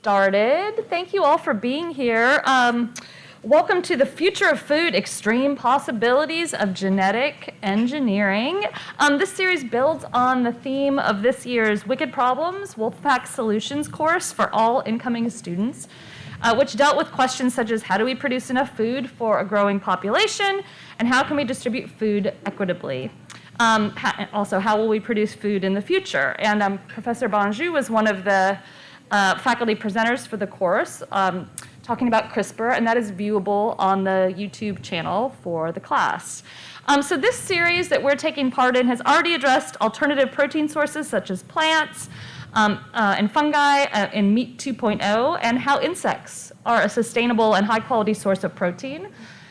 started. Thank you all for being here. Um, welcome to the Future of Food, Extreme Possibilities of Genetic Engineering. Um, this series builds on the theme of this year's Wicked Problems, Wolfpack Solutions course for all incoming students, uh, which dealt with questions such as how do we produce enough food for a growing population, and how can we distribute food equitably? Um, also, how will we produce food in the future? And um, Professor Barrangou was one of the uh, faculty presenters for the course um, talking about CRISPR, and that is viewable on the YouTube channel for the class. Um, so this series that we're taking part in has already addressed alternative protein sources such as plants um, uh, and fungi uh, in Meat 2.0 and how insects are a sustainable and high quality source of protein.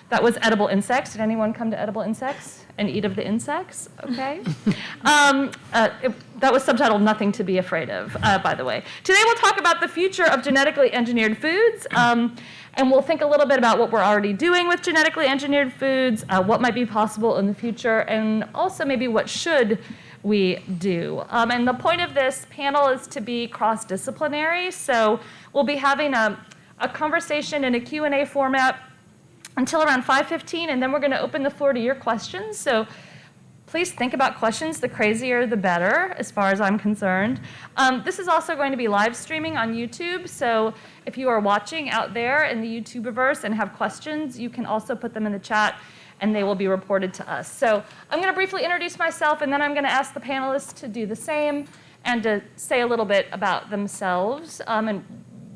That was edible insects. Did anyone come to edible insects? And eat of the insects, okay? um, uh, it, that was subtitled Nothing to be Afraid of, uh, by the way. Today we'll talk about the future of genetically engineered foods, um, and we'll think a little bit about what we're already doing with genetically engineered foods, uh, what might be possible in the future, and also maybe what should we do. Um, and the point of this panel is to be cross-disciplinary, so we'll be having a, a conversation in a Q&A format until around 5.15, and then we're going to open the floor to your questions. So please think about questions. The crazier, the better, as far as I'm concerned. Um, this is also going to be live streaming on YouTube, so if you are watching out there in the YouTubeverse and have questions, you can also put them in the chat and they will be reported to us. So I'm going to briefly introduce myself, and then I'm going to ask the panelists to do the same and to say a little bit about themselves um, and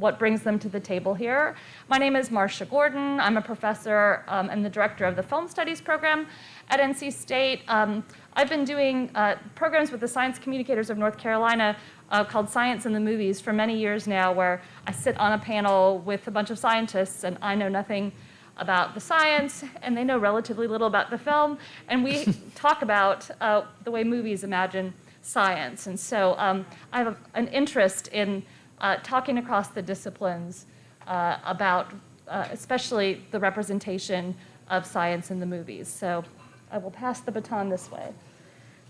what brings them to the table here. My name is Marcia Gordon. I'm a professor um, and the director of the Film Studies program at NC State. Um, I've been doing uh, programs with the Science Communicators of North Carolina uh, called Science in the Movies for many years now, where I sit on a panel with a bunch of scientists and I know nothing about the science and they know relatively little about the film. And we talk about uh, the way movies imagine science. And so um, I have a, an interest in uh, talking across the disciplines uh, about uh, especially the representation of science in the movies. So I will pass the baton this way.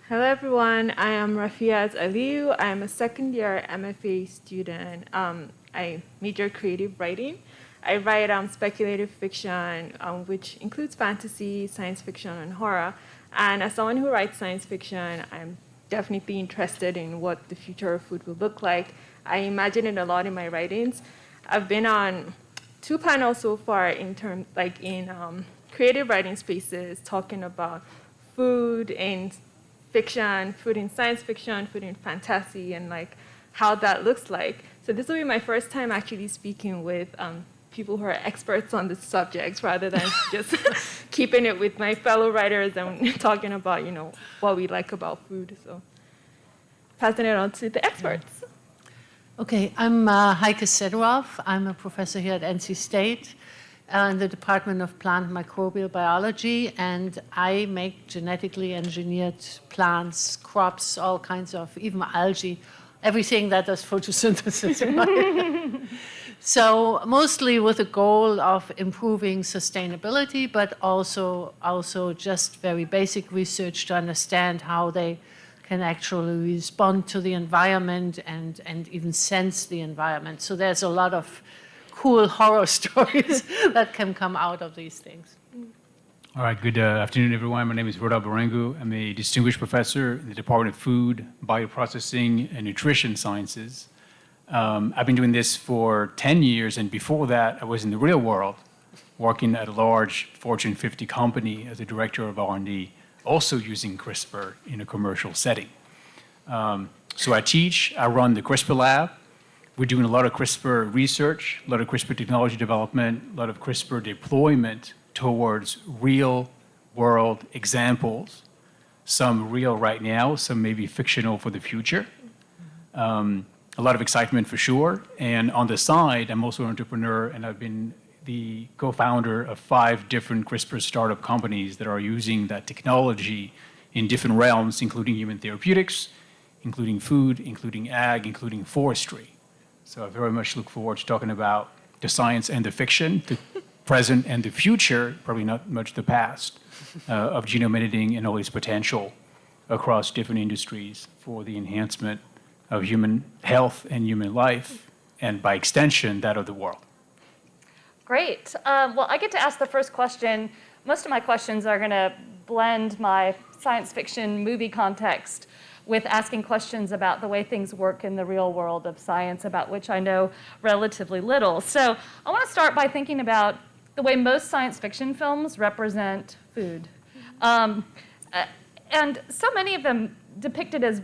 Hello everyone, I am Rafeeat Aliyu. I am a second year MFA student. Um, I major creative writing. I write um, speculative fiction, um, which includes fantasy, science fiction, and horror. And as someone who writes science fiction, I'm definitely interested in what the future of food will look like I imagine it a lot in my writings. I've been on two panels so far in terms, like in um, creative writing spaces, talking about food in fiction, food in science fiction, food in fantasy, and like how that looks like. So this will be my first time actually speaking with um, people who are experts on the subjects rather than just keeping it with my fellow writers and talking about, you know, what we like about food. So passing it on to the experts. Okay, I'm uh, Heike Sederoff. I'm a professor here at NC State uh, in the Department of Plant Microbial Biology, and I make genetically engineered plants, crops, all kinds of, even algae, everything that does photosynthesis. so mostly with the goal of improving sustainability, but also, also just very basic research to understand how they can actually respond to the environment and, and even sense the environment. So there's a lot of cool horror stories that can come out of these things. All right, good uh, afternoon, everyone. My name is Rodolphe Barrangou. I'm a distinguished professor in the Department of Food, Bioprocessing, and Nutrition Sciences. Um, I've been doing this for 10 years, and before that, I was in the real world, working at a large Fortune 50 company as a director of R&D also using CRISPR in a commercial setting. Um, so I teach, I run the CRISPR lab. We're doing a lot of CRISPR research, a lot of CRISPR technology development, a lot of CRISPR deployment towards real world examples. Some real right now, some maybe fictional for the future. Um, a lot of excitement for sure. And on the side, I'm also an entrepreneur and I've been the co-founder of five different CRISPR startup companies that are using that technology in different realms, including human therapeutics, including food, including ag, including forestry. So I very much look forward to talking about the science and the fiction, the present and the future, probably not much the past, uh, of genome editing and all its potential across different industries for the enhancement of human health and human life and by extension, that of the world. Great. Um, well, I get to ask the first question. Most of my questions are going to blend my science fiction movie context with asking questions about the way things work in the real world of science, about which I know relatively little. So I want to start by thinking about the way most science fiction films represent food. Um, uh, and so many of them depicted as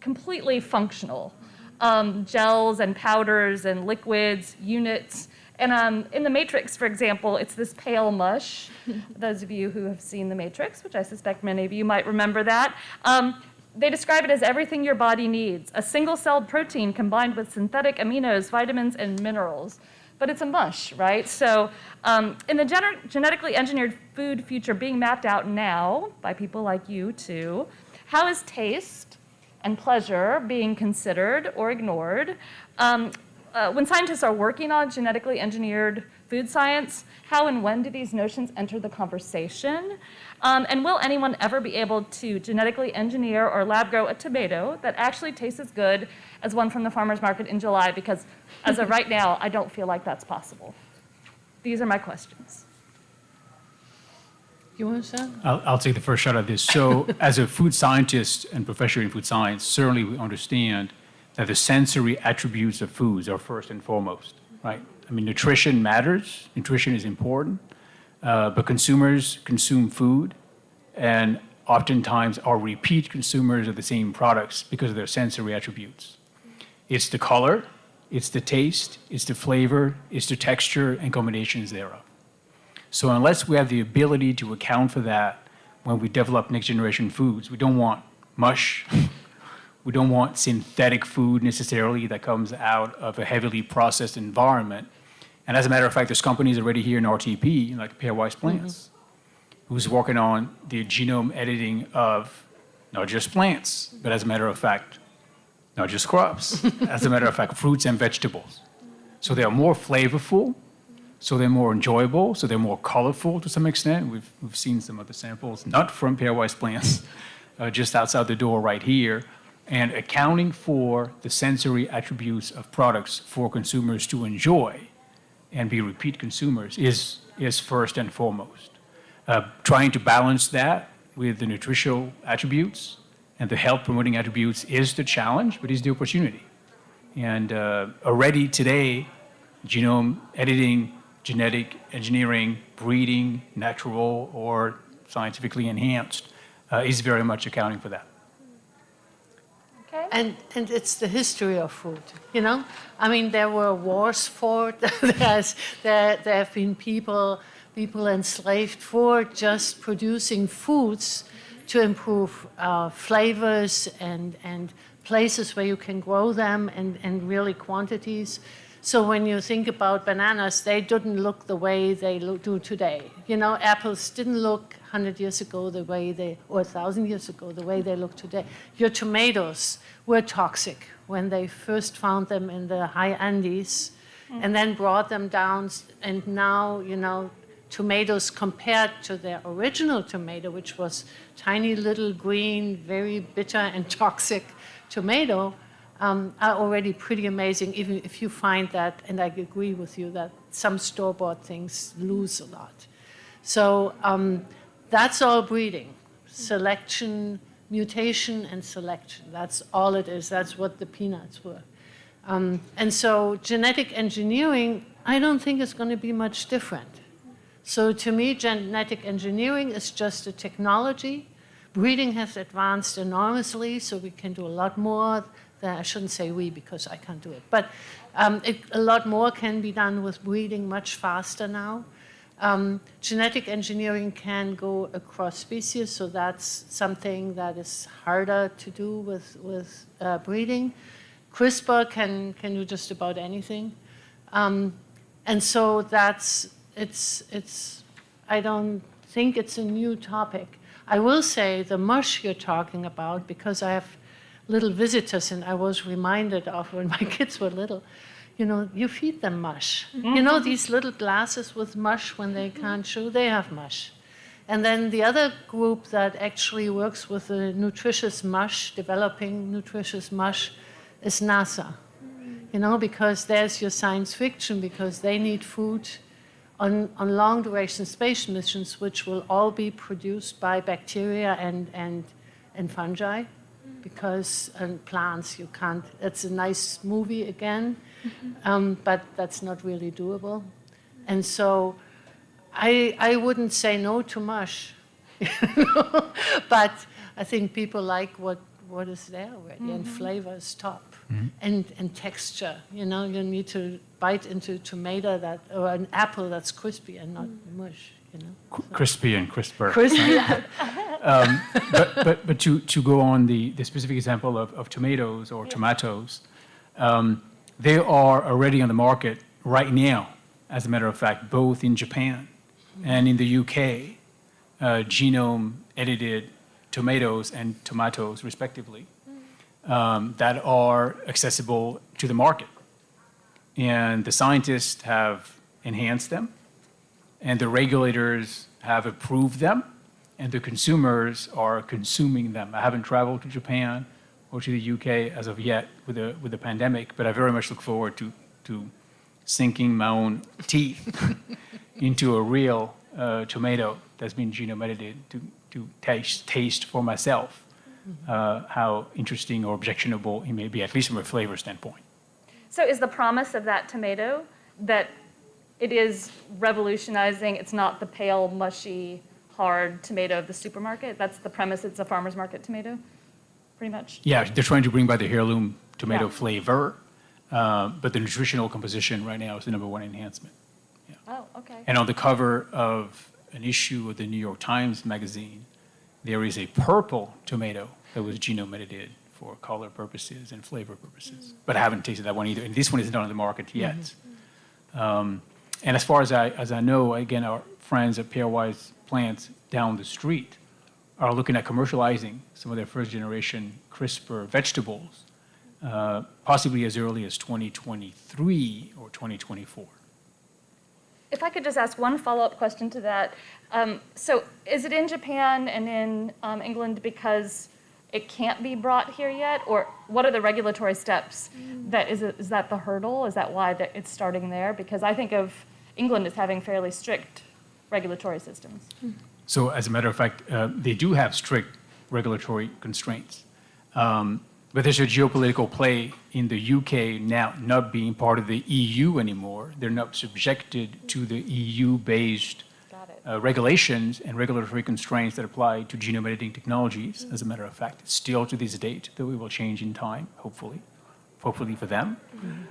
completely functional. Um, gels and powders and liquids, units. And um, in The Matrix, for example, it's this pale mush. Those of you who have seen The Matrix, which I suspect many of you might remember that, um, they describe it as everything your body needs a single celled protein combined with synthetic aminos, vitamins, and minerals. But it's a mush, right? So, um, in the gener- genetically engineered food future being mapped out now by people like you too, how is taste and pleasure being considered or ignored? Um, uh, when scientists are working on genetically engineered food science, how and when do these notions enter the conversation? Um, and will anyone ever be able to genetically engineer or lab grow a tomato that actually tastes as good as one from the farmer's market in July? Because as of right now, I don't feel like that's possible. These are my questions. You want to say? I'll, I'll take the first shot at this. So, as a food scientist and professor in food science, certainly we understand that the sensory attributes of foods are first and foremost, right? I mean, nutrition matters, nutrition is important, uh, but consumers consume food and oftentimes are repeat consumers of the same products because of their sensory attributes. It's the color, it's the taste, it's the flavor, it's the texture, and combinations thereof. So unless we have the ability to account for that when we develop next generation foods, we don't want mush. we don't want synthetic food necessarily that comes out of a heavily processed environment. And as a matter of fact, there's companies already here in RTP, like Pairwise Plants, who's working on the genome editing of not just plants, but as a matter of fact, not just crops, as a matter of fact, fruits and vegetables. So they are more flavorful, so they're more enjoyable, so they're more colorful to some extent. We've, we've seen some of the samples, not from pairwise plants, uh, just outside the door right here, and accounting for the sensory attributes of products for consumers to enjoy and be repeat consumers is, is first and foremost. Uh, trying to balance that with the nutritional attributes and the health promoting attributes is the challenge, but is the opportunity. And uh, already today, genome editing genetic engineering, breeding, natural or scientifically enhanced, uh, is very much accounting for that. Okay. And, and it's the history of food, you know? I mean, there were wars fought. There's, there, there have been people, people enslaved for just producing foods to improve uh, flavors and, and places where you can grow them and, and really quantities. So when you think about bananas, they didn't look the way they look, do today. You know, apples didn't look 100 years ago the way they, or 1,000 years ago, the way they look today. Your tomatoes were toxic when they first found them in the high Andes mm. and then brought them down. And now, you know, tomatoes compared to their original tomato, which was tiny little green, very bitter and toxic tomato, um, are already pretty amazing, even if you find that, and I agree with you, that some store-bought things lose a lot. So um, that's all breeding. Selection, mutation and selection. That's all it is. That's what the peanuts were. Um, and so genetic engineering, I don't think is going to be much different. So to me, genetic engineering is just a technology. Breeding has advanced enormously, so we can do a lot more I shouldn't say we because I can't do it, but um, it, a lot more can be done with breeding much faster now. Um, genetic engineering can go across species, so that's something that is harder to do with, with uh, breeding. CRISPR can, can do just about anything. Um, and so that's, it's, it's, I don't think it's a new topic. I will say the mush you're talking about, because I have little visitors, and I was reminded of when my kids were little, you know, you feed them mush. You know, these little glasses with mush when they mm-hmm. can't chew, they have mush. And then the other group that actually works with the nutritious mush, developing nutritious mush, is NASA. Mm-hmm. you know, because there's your science fiction, because they need food on, on long duration space missions, which will all be produced by bacteria and, and, and fungi, because and plants you can't. It's a nice movie again, mm-hmm. um, but that's not really doable. And so I, I wouldn't say no to mush, but I think people like what, what is there already, and mm-hmm. flavor is top. Mm-hmm. And, and texture, you know, you need to bite into a tomato that, or an apple that's crispy and not mm. mush, you know. Cr- Crispy and crisper. Crispy, but, but, but to, to go on the, the specific example of, of tomatoes or tomatoes, um, they are already on the market right now, as a matter of fact, both in Japan and in the UK, uh, genome edited tomatoes and tomatoes, respectively, um, that are accessible to the market. And the scientists have enhanced them, and the regulators have approved them, and the consumers are consuming them. I haven't traveled to Japan or to the UK as of yet with the, with the pandemic, but I very much look forward to, to sinking my own teeth into a real uh, tomato that's been genome edited to, to taste, taste for myself uh, how interesting or objectionable it may be, at least from a flavor standpoint. So is the promise of that tomato that it is revolutionizing? It's not the pale, mushy, hard tomato of the supermarket. That's the premise. It's a farmer's market tomato, pretty much. Yeah, they're trying to bring back the heirloom tomato Yeah. flavor, uh, but the nutritional composition right now is the number one enhancement. Oh, okay. And on the cover of an issue of the New York Times Magazine, there is a purple tomato that was genome edited for color purposes and flavor purposes. But I haven't tasted that one either, and this one isn't on the market yet. Um, and as far as I, as I know, again, our friends at Pairwise Plants down the street are looking at commercializing some of their first generation CRISPR vegetables, uh, possibly as early as 2023 or 2024. If I could just ask one follow-up question to that. Um, so is it in Japan and in um, England because it can't be brought here yet? Or what are the regulatory steps? That, is, it, is that the hurdle? Is that why that it's starting there? Because I think of England is having fairly strict regulatory systems. So as a matter of fact, uh, they do have strict regulatory constraints. Um, but there's a geopolitical play in the UK now not being part of the EU anymore. They're not subjected to the EU-based uh, regulations and regulatory constraints that apply to genome editing technologies, as a matter of fact. Still to this date, that it will change in time, hopefully, hopefully for them.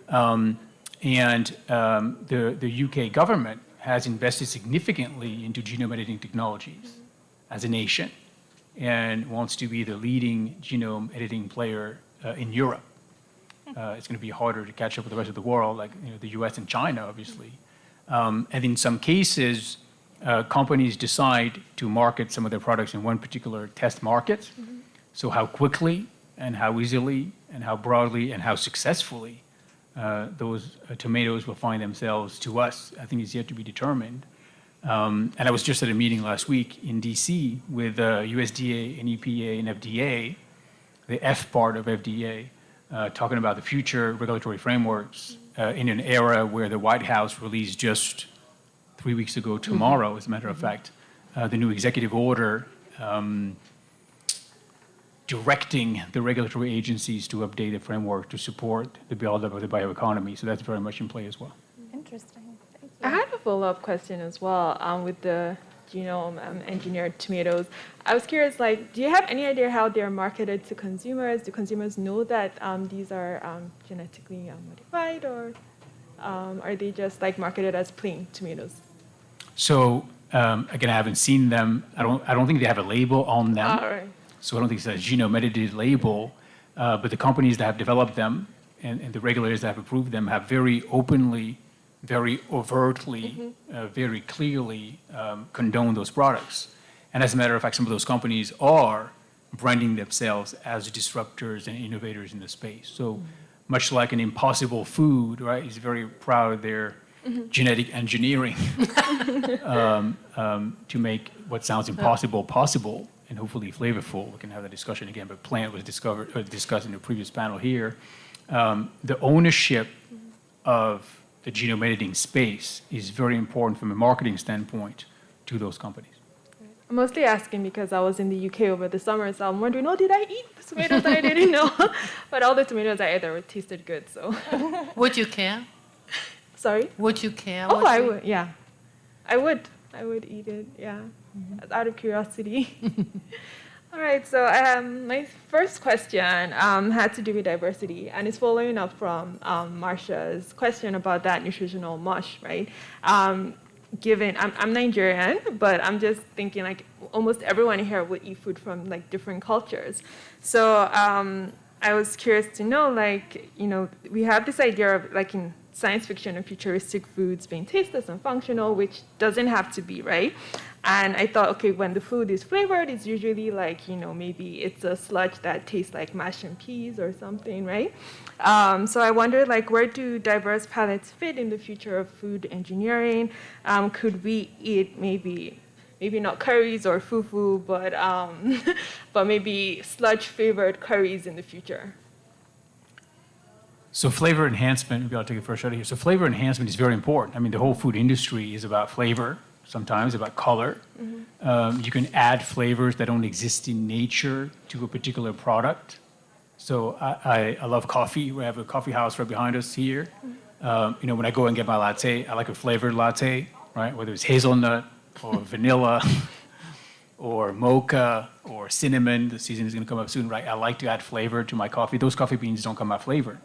Um, and um, the, the UK government has invested significantly into genome editing technologies as a nation and wants to be the leading genome editing player uh, in Europe. Uh, it's going to be harder to catch up with the rest of the world, like you know, the US and China, obviously. Um, and in some cases, uh, companies decide to market some of their products in one particular test market. So how quickly and how easily and how broadly and how successfully uh, those uh, tomatoes will find themselves to us, I think is yet to be determined. Um, and I was just at a meeting last week in DC with uh, USDA and EPA and FDA, the F part of FDA, uh, talking about the future regulatory frameworks uh, in an era where the White House released just three weeks ago tomorrow, as a matter of fact, uh, the new executive order um, directing the regulatory agencies to update the framework to support the buildup of the bioeconomy. So that's very much in play as well. Interesting. Thank you. I you. had a follow-up question as well um, with the genome um, engineered tomatoes. I was curious, like, do you have any idea how they're marketed to consumers? Do consumers know that um, these are um, genetically um, modified, or um, are they just like marketed as plain tomatoes? So um, again, I haven't seen them. I don't. I don't think they have a label on them. All right. So I don't think it's a genome edited label. Uh, but the companies that have developed them and, and the regulators that have approved them have very openly, very overtly, uh, very clearly um, condoned those products. And as a matter of fact, some of those companies are branding themselves as disruptors and innovators in the space. So much like an impossible food, right, is very proud of their genetic engineering um, um, to make what sounds impossible possible and hopefully flavorful. We can have that discussion again, but plant was discovered, uh, discussed in the previous panel here. um, the ownership of the genome editing space is very important from a marketing standpoint to those companies. I'm mostly asking because I was in the UK over the summer, so I'm wondering, oh, did I eat the tomatoes I didn't know? but all the tomatoes I ate there tasted good, so. Would you care? Sorry? Would you care? Oh, what I you- would, yeah. I would. I would eat it, yeah. Out of curiosity. All right, so um, my first question um, had to do with diversity, and it's following up from um, Marcia's question about that nutritional mush, right? Um, given I'm, I'm Nigerian, but I'm just thinking like almost everyone here would eat food from like different cultures. So um, I was curious to know, like, you know, we have this idea of like in science fiction and futuristic foods being tasteless and functional, which doesn't have to be, right? And I thought, okay, when the food is flavored, it's usually like, you know, maybe it's a sludge that tastes like mash and peas or something, right? Um, so I wondered, like, where do diverse palates fit in the future of food engineering? Um, could we eat maybe, maybe not curries or fufu, but, um, but maybe sludge-flavored curries in the future? So flavor enhancement, maybe I'll take a first shot here. So flavor enhancement is very important. I mean, the whole food industry is about flavor, sometimes about color. Um, you can add flavors that don't exist in nature to a particular product. So I, I, I love coffee. We have a coffee house right behind us here. Um, you know, when I go and get my latte, I like a flavored latte, right? Whether it's hazelnut or vanilla or mocha or cinnamon. The season is going to come up soon, right? I like to add flavor to my coffee. Those coffee beans don't come out flavored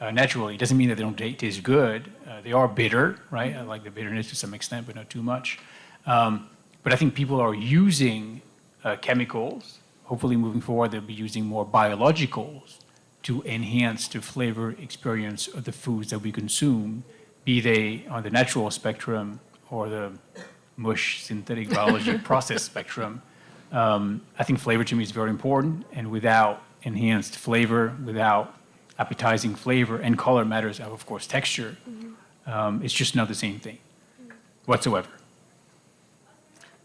uh, naturally. It doesn't mean that they don't taste good. Uh, they are bitter, right? I like the bitterness to some extent, but not too much. Um, but I think people are using uh, chemicals. Hopefully, moving forward, they'll be using more biologicals to enhance the flavor experience of the foods that we consume, be they on the natural spectrum or the mush synthetic biology process spectrum. Um, I think flavor to me is very important, and without enhanced flavor, without appetizing flavor and color matters, of course, texture, um, it's just not the same thing whatsoever.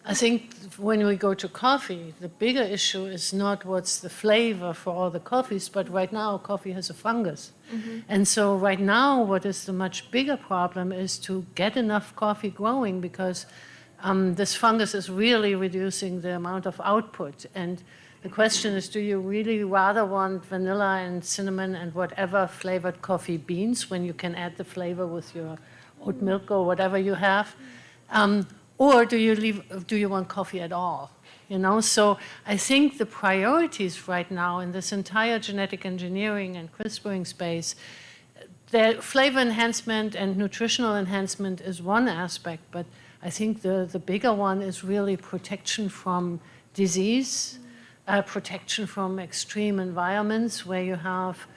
I think when we go to coffee, the bigger issue is not what's the flavor for all the coffees, but right now coffee has a fungus. And so right now, what is the much bigger problem is to get enough coffee growing because um, this fungus is really reducing the amount of output. And the question is, do you really rather want vanilla and cinnamon and whatever flavored coffee beans when you can add the flavor with your oat milk or whatever you have? Um, or do you leave, do you want coffee at all? You know, so I think the priorities right now in this entire genetic engineering and CRISPRing space, the flavor enhancement and nutritional enhancement is one aspect, but I think the, the bigger one is really protection from disease, uh, protection from extreme environments where you have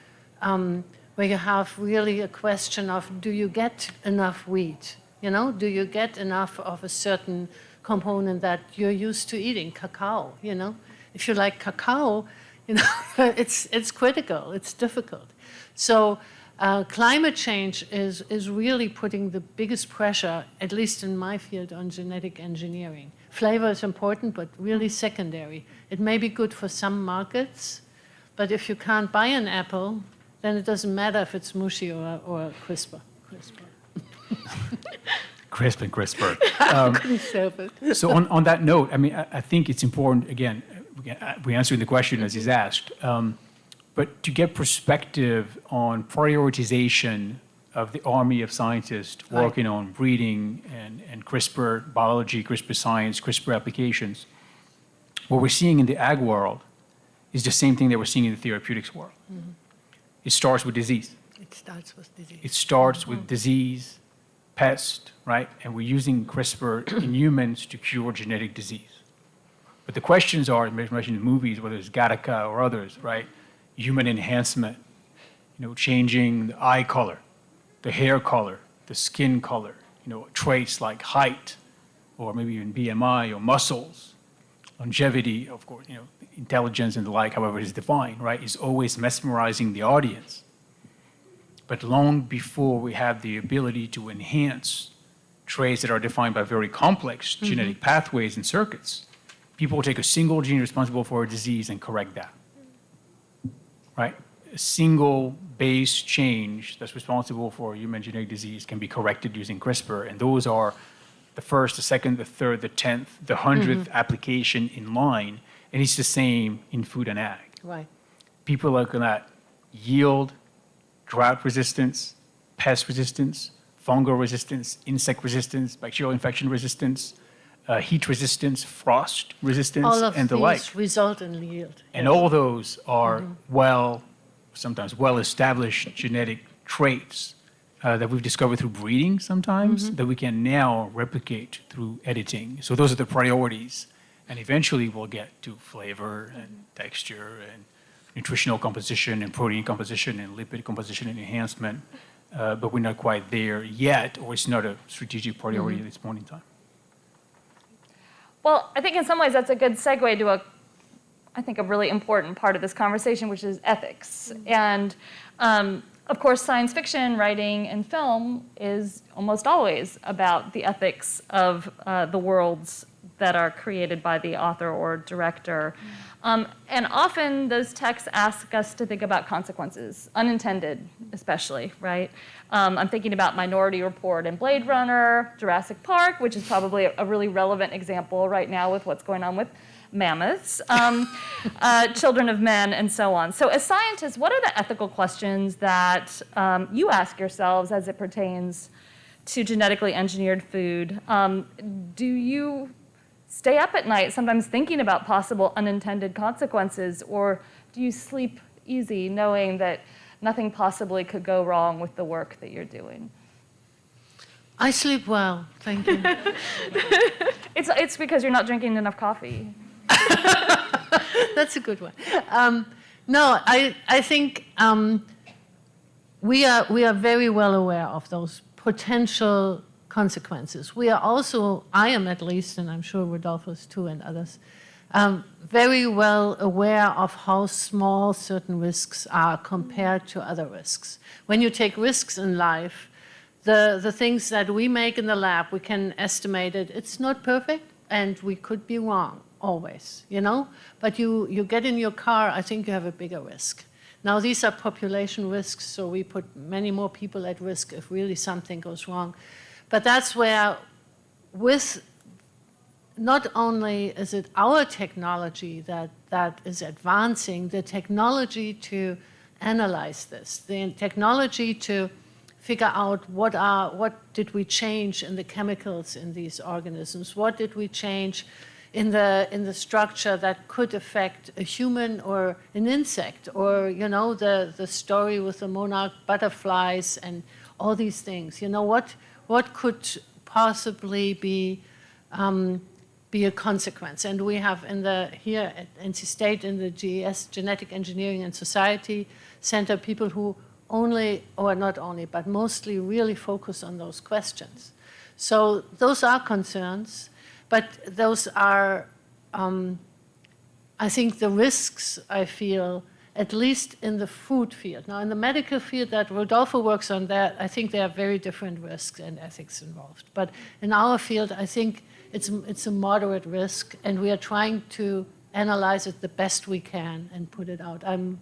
um, where you have really a question of do you get enough wheat? You know, do you get enough of a certain component that you're used to eating, cacao? You know, if you like cacao, you know, it's it's critical, it's difficult. So. Uh, climate change is, is really putting the biggest pressure, at least in my field, on genetic engineering. Flavor is important, but really secondary. It may be good for some markets, but if you can't buy an apple, then it doesn't matter if it's mushy or, or CRISPR. CRISPR. Crisp and crisper. It. so on, on that note, I mean, I, I think it's important, again, we uh, answering the question as he's asked, um, but to get perspective on prioritization of the army of scientists Right. working on breeding and, and CRISPR biology, CRISPR science, CRISPR applications, what we're seeing in the ag world is the same thing that we're seeing in the therapeutics world. Mm-hmm. It starts with disease. It starts with disease. It starts with mm-hmm. disease, pest, right? And we're using CRISPR in humans to cure genetic disease. But the questions are, mentioned in movies, whether it's Gattaca or others, right? Human enhancement, you know, changing the eye color, the hair color, the skin color, you know, traits like height, or maybe even BMI or muscles, longevity, of course, you know, intelligence and the like, however it is defined, right, is always mesmerizing the audience. But long before we have the ability to enhance traits that are defined by very complex mm-hmm. genetic pathways and circuits, people will take a single gene responsible for a disease and correct that. Right? A single base change that's responsible for human genetic disease can be corrected using CRISPR. And those are the first, the second, the third, the tenth, the 100th application in line. And it's the same in food and ag. Right. People are looking at yield, drought resistance, pest resistance, fungal resistance, insect resistance, bacterial infection resistance, uh, heat resistance, frost resistance, All of and the these like. result in yield. And all those are well, sometimes well-established genetic traits uh, that we've discovered through breeding sometimes that we can now replicate through editing. So those are the priorities. And eventually we'll get to flavor and texture and nutritional composition and protein composition and lipid composition and enhancement. Uh, but we're not quite there yet, or it's not a strategic priority at this point in time. Well, I think in some ways that's a good segue to a, I think, a really important part of this conversation, which is ethics. And um, of course, science fiction, writing, and film is almost always about the ethics of uh, the worlds that are created by the author or director. Um, and often those texts ask us to think about consequences, unintended especially, right? Um, I'm thinking about Minority Report and Blade Runner, Jurassic Park, which is probably a, a really relevant example right now with what's going on with mammoths, um, uh, children of men, and so on. So, as scientists, what are the ethical questions that um, you ask yourselves as it pertains to genetically engineered food? Um, do you stay up at night sometimes thinking about possible unintended consequences, or do you sleep easy knowing that nothing possibly could go wrong with the work that you're doing? I sleep well, thank you. It's, it's because you're not drinking enough coffee. That's a good one. Um, no, I, I think um, we, are, we are very well aware of those potential consequences. We are also, I am at least, and I'm sure Rodolphus too and others, um, very well aware of how small certain risks are compared to other risks. When you take risks in life, the, the things that we make in the lab, we can estimate it. It's not perfect, and we could be wrong always, you know? But you, you get in your car, I think you have a bigger risk. Now, these are population risks, so we put many more people at risk if really something goes wrong. But that's where, with not only is it our technology that, that is advancing, the technology to analyze this, the technology to figure out what are what did we change in the chemicals in these organisms, what did we change in the in the structure that could affect a human or an insect, or you know the the story with the monarch butterflies and all these things. You know what what could possibly be um, be a consequence. And we have in the here at NC State in the GES Genetic Engineering and Society Center people who only or not only but mostly really focus on those questions. So those are concerns, but those are um, I think the risks I feel at least in the food field. Now, in the medical field that Rodolphe works on, that I think there are very different risks and ethics involved. But in our field, I think it's, it's a moderate risk, and we are trying to analyze it the best we can and put it out. I'm,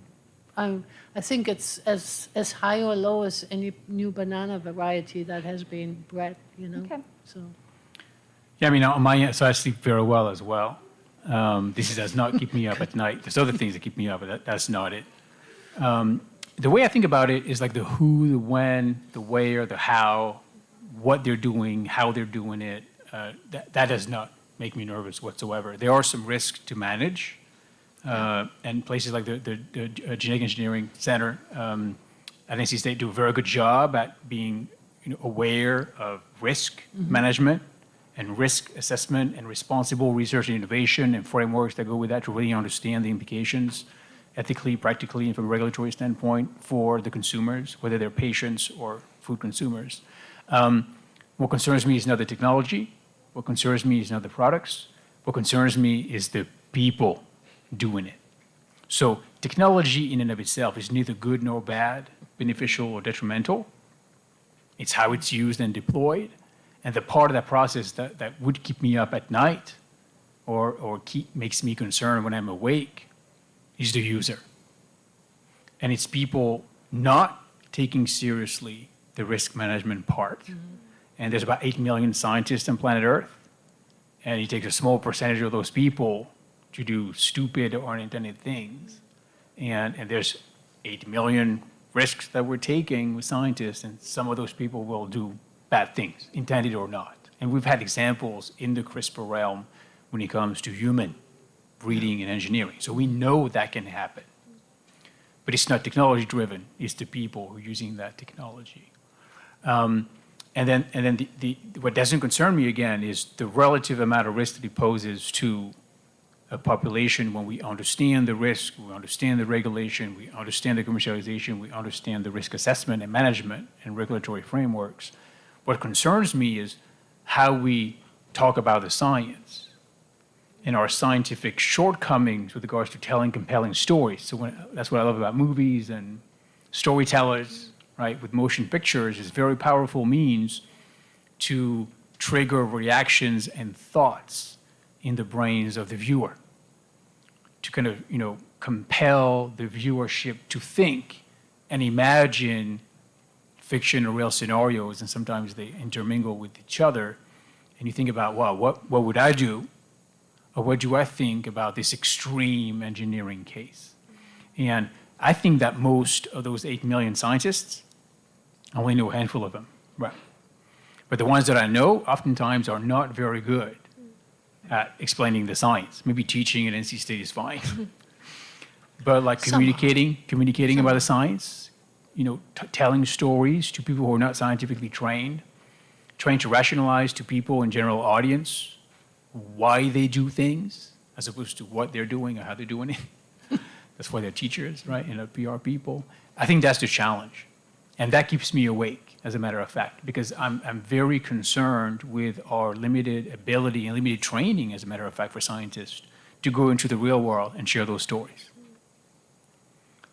I'm, I think it's as, as high or low as any new banana variety that has been bred, you know? Okay. So, Yeah, I mean, on my so I sleep very well as well. Um, this does not keep me up at night. There's other things that keep me up, but that, that's not it. Um, the way I think about it is like the who, the when, the where, the how, what they're doing, how they're doing it. Uh, that, that does not make me nervous whatsoever. There are some risks to manage, uh, and places like the, the, the uh, Genetic Engineering Center um, at NC State do a very good job at being you know, aware of risk management and risk assessment and responsible research and innovation and frameworks that go with that to really understand the implications ethically, practically, and from a regulatory standpoint for the consumers, whether they're patients or food consumers. Um, what concerns me is not the technology. What concerns me is not the products. What concerns me is the people doing it. So technology in and of itself is neither good nor bad, beneficial or detrimental. It's how it's used and deployed. And the part of that process that, that would keep me up at night or, or keep, makes me concerned when I'm awake is the user. And it's people not taking seriously the risk management part. Mm-hmm. And there's about 8 million scientists on planet Earth. And he takes a small percentage of those people to do stupid or unintended things. And, and there's 8 million risks that we're taking with scientists, and some of those people will do bad things, intended or not. And we've had examples in the CRISPR realm when it comes to human breeding and engineering. So we know that can happen. But it's not technology driven, it's the people who are using that technology. Um, and then, and then the, the, what doesn't concern me again is the relative amount of risk that it poses to a population when we understand the risk, we understand the regulation, we understand the commercialization, we understand the risk assessment and management and regulatory frameworks. What concerns me is how we talk about the science and our scientific shortcomings with regards to telling compelling stories. So when, that's what I love about movies and storytellers, right, with motion pictures is very powerful means to trigger reactions and thoughts in the brains of the viewer to kind of, you know, compel the viewership to think and imagine fiction or real scenarios, and sometimes they intermingle with each other. And you think about, well, what, what would I do? Or what do I think about this extreme engineering case? And I think that most of those 8 million scientists, I only know a handful of them, right? But the ones that I know oftentimes are not very good at explaining the science. Maybe teaching at NC State is fine. but like communicating, communicating about the science, you know, telling stories to people who are not scientifically trained, trying to rationalize to people in general audience why they do things as opposed to what they're doing or how they're doing it. that's why they're teachers, right? And PR people. I think that's the challenge. And that keeps me awake, as a matter of fact, because I'm, I'm very concerned with our limited ability and limited training, as a matter of fact, for scientists to go into the real world and share those stories.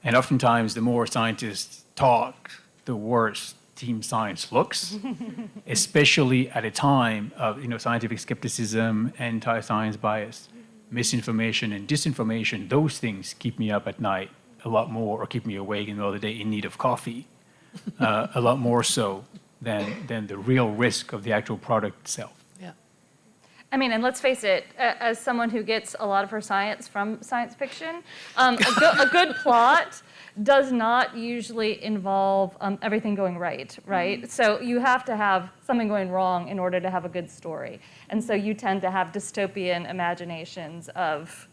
And oftentimes, the more scientists talk, the worse team science looks, especially at a time of you know, scientific skepticism, anti-science bias, misinformation and disinformation. Those things keep me up at night a lot more, or keep me awake in the middle of the day in need of coffee, uh, a lot more so than, than the real risk of the actual product itself. Yeah. I mean, and let's face it, as someone who gets a lot of her science from science fiction, um, a, go- a good plot does not usually involve um, everything going right, right? Mm-hmm. So you have to have something going wrong in order to have a good story. And so you tend to have dystopian imaginations of,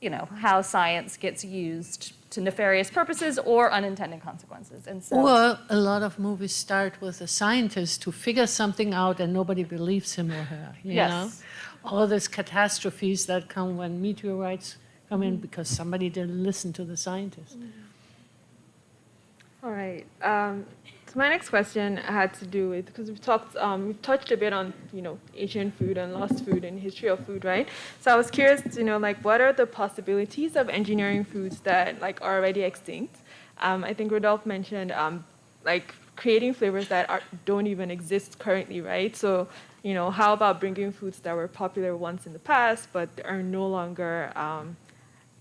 you know, how science gets used to nefarious purposes or unintended consequences. And so Or a lot of movies start with a scientist who figures something out and nobody believes him or her, you Yes. know? All these catastrophes that come when meteorites come in mm-hmm. because somebody didn't listen to the scientist. Mm-hmm. All right. Um, so my next question had to do with because we've talked, um, we've touched a bit on you know Asian food and lost food and history of food, right? So I was curious to know like what are the possibilities of engineering foods that like are already extinct? Um, I think Rodolphe mentioned um, like creating flavors that are, don't even exist currently, right? So you know how about bringing foods that were popular once in the past but are no longer um,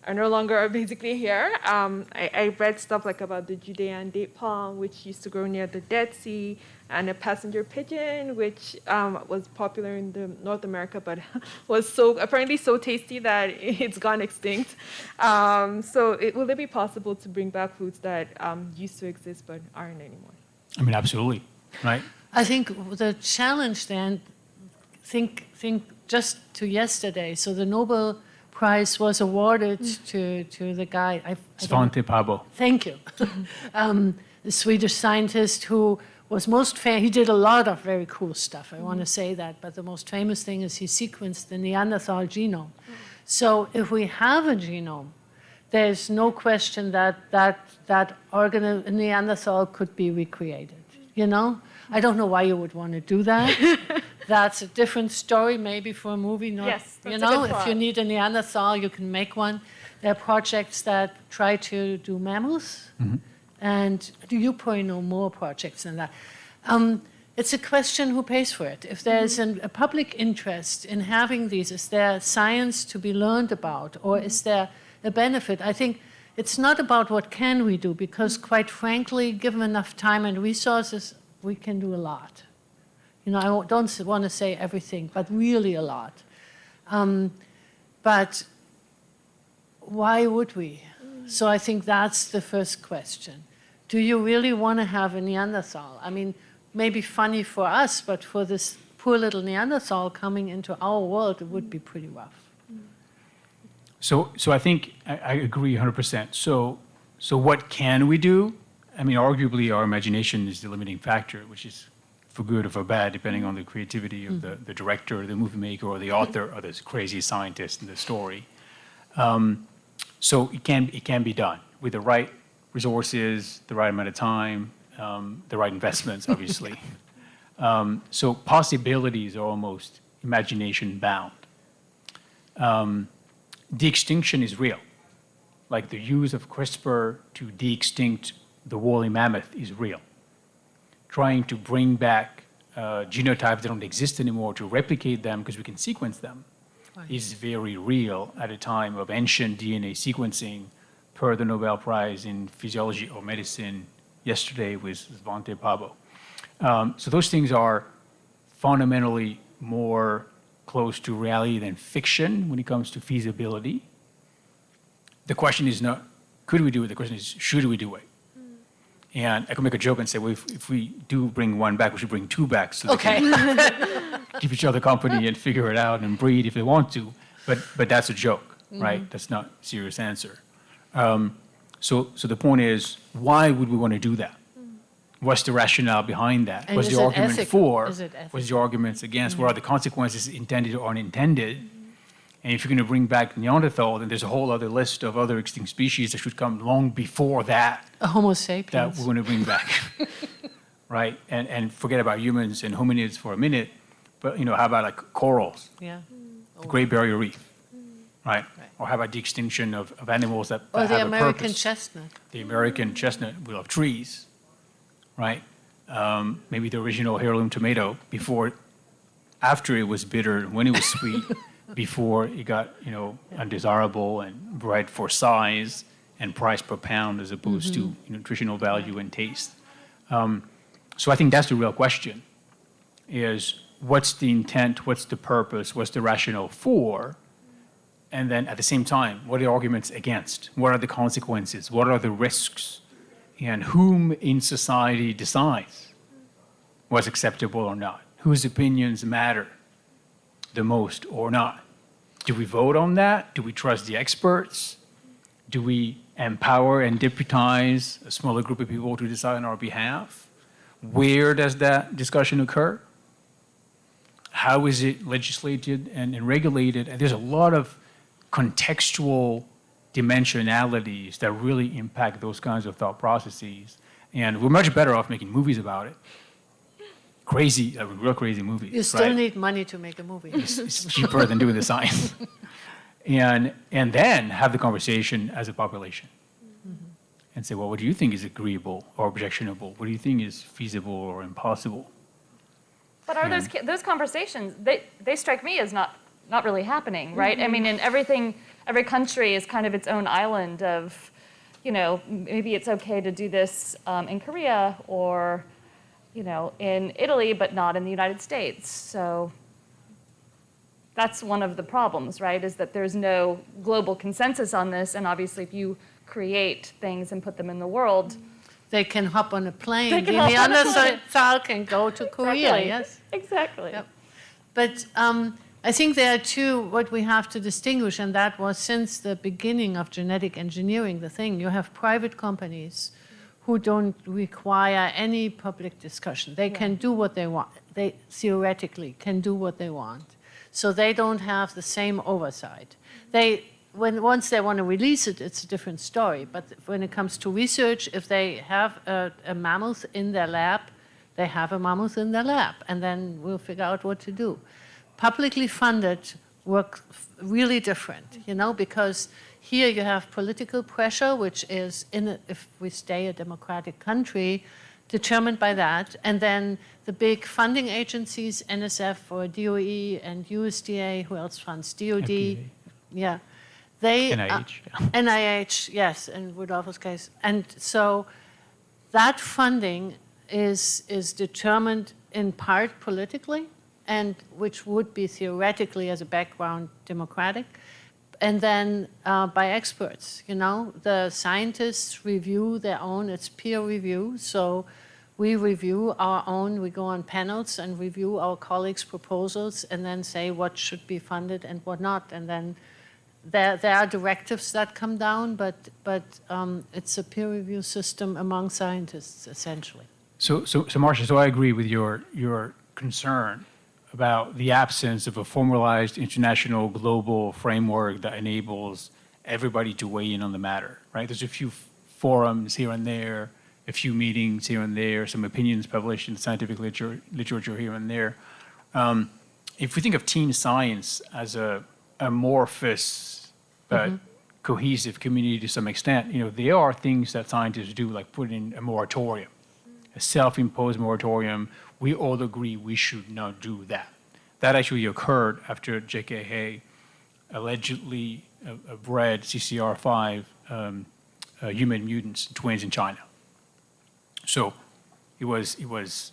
are no longer basically here. Um, I, I read stuff like about the Judean date palm, which used to grow near the Dead Sea, and a passenger pigeon, which um, was popular in the North America, but was so apparently so tasty that it's gone extinct. Um, so, it, will it be possible to bring back foods that um, used to exist but aren't anymore? I mean, absolutely, right? I think the challenge then, think, think just to yesterday. So the Nobel Prize was awarded to, to the guy. I, I Svante Pääbo. Thank you. um, the Swedish scientist who was most famous, he did a lot of very cool stuff, I want to say that, but the most famous thing is he sequenced the Neanderthal genome. So if we have a genome, there's no question that that, that organ, Neanderthal could be recreated, you know? I don't know why you would want to do that. That's a different story, maybe for a movie. Not, Yes, you that's a know, good if you need a Neanderthal, you can make one. There are projects that try to do mammals, mm-hmm. and do you probably know more projects than that. Um, it's a question who pays for it. If there's mm-hmm. an, a public interest in having these, is there science to be learned about, or is mm-hmm. there a benefit? I think it's not about what can we do, because quite frankly, given enough time and resources, we can do a lot. You know, I don't want to say everything, but really a lot. Um, But why would we? Mm. So I think that's the first question. Do you really want to have a Neanderthal? I mean, maybe funny for us, but for this poor little Neanderthal coming into our world, it would be mm. pretty rough. Mm. So, so I think I, I agree 100%. So, so what can we do? I mean, arguably, our imagination is the limiting factor, which is for good or for bad, depending on the creativity of the, the director, the movie maker, or the author, or this crazy scientist in the story. Um, so it can, it can be done with the right resources, the right amount of time, um, the right investments, obviously. um, so possibilities are almost imagination bound. Um, de-extinction is real. Like the use of CRISPR to de-extinct the woolly mammoth is real. Trying to bring back uh, genotypes that don't exist anymore to replicate them because we can sequence them Right. is very real at a time of ancient DNA sequencing per the Nobel Prize in Physiology or Medicine yesterday with Svante Pääbo. Um, so those things are fundamentally more close to reality than fiction when it comes to feasibility. The question is not, could we do it? The question is, should we do it? And I could make a joke and say, well, if, if we do bring one back, we should bring two back so they can keep each other company and figure it out and breed if they want to. But, but that's a joke, right? That's not a serious answer. Um, so, so the point is, why would we want to do that? What's the rationale behind that? And What's the argument ethical? for? What's the arguments against? What are the consequences intended or unintended? And if you're going to bring back Neanderthal, then there's a whole other list of other extinct species that should come long before that A Homo sapiens. that we're going to bring back, right? And and forget about humans and hominids for a minute, but you know, how about like corals, Yeah. the Great Barrier Reef, right? Right. Or how about the extinction of, of animals that, Or that the have a American chestnut. the American chestnut we love trees, right? Um, maybe the original heirloom tomato before, after it was bitter, when it was sweet, before it got you know undesirable and bred for size and price per pound as opposed to nutritional value and taste. Um, so I think that's the real question: is what's the intent, what's the purpose, what's the rationale for, and then at the same time, what are the arguments against? What are the consequences? What are the risks? And whom in society decides what's acceptable or not? Whose opinions matter the most or not? Do we vote on that? Do we trust the experts? Do we empower and deputize a smaller group of people to decide on our behalf? Where does that discussion occur? how is it legislated and, regulated? And there's a lot of contextual dimensionalities that really impact those kinds of thought processes. And we're much better off making movies about it. Crazy, uh, real crazy movies. You still right? need money to make a movie. it's, it's cheaper than doing the science. and, and then have the conversation as a population and say, well, what do you think is agreeable or objectionable? What do you think is feasible or impossible? But are those those conversations? They they strike me as not not really happening, right? I mean, in everything, every country is kind of its own island of, you know, maybe it's okay to do this um, in Korea or, you know, in Italy, but not in the United States. So that's one of the problems, right? Is that there's no global consensus on this, and obviously, if you create things and put them in the world, They can hop on a plane. They The can hop on a Neanderthal can go to Korea, Exactly. yes. exactly. Yep. But um, I think there are two, what we have to distinguish, and that was since the beginning of genetic engineering, the thing, you have private companies who don't require any public discussion. They can do what they want. They theoretically can do what they want. So they don't have the same oversight. They, when, once they want to release it, it's a different story. But when it comes to research, if they have a, a mammoth in their lab, they have a mammoth in their lab, and then we'll figure out what to do. Publicly funded work really different, you know, because here you have political pressure, which is, in a, if we stay a democratic country, determined by that, and then the big funding agencies, NSF or DOE and USDA, who else funds DOD, yeah, They, uh, NIH, yeah. NIH, yes, in Rodolphe's case. And so that funding is, is determined in part politically, and which would be theoretically as a background democratic, and then uh, by experts, you know. The scientists review their own, it's peer review, so we review our own, we go on panels and review our colleagues' proposals and then say what should be funded and what not. And then there, there are directives that come down, but, but um, it's a peer review system among scientists, essentially. So, so, so Marcia, so I agree with your, your concern about the absence of a formalized international global framework that enables everybody to weigh in on the matter, right? There's a few forums here and there, a few meetings here and there, some opinions published in scientific literature, literature here and there. Um, if we think of team science as a amorphous but cohesive community to some extent, you know, there are things that scientists do, like put in a moratorium, a self-imposed moratorium. We all agree we should not do that. That actually occurred after J.K. He allegedly uh, uh, bred CCR5 um, uh, human mutants, twins in China. So it was, it was,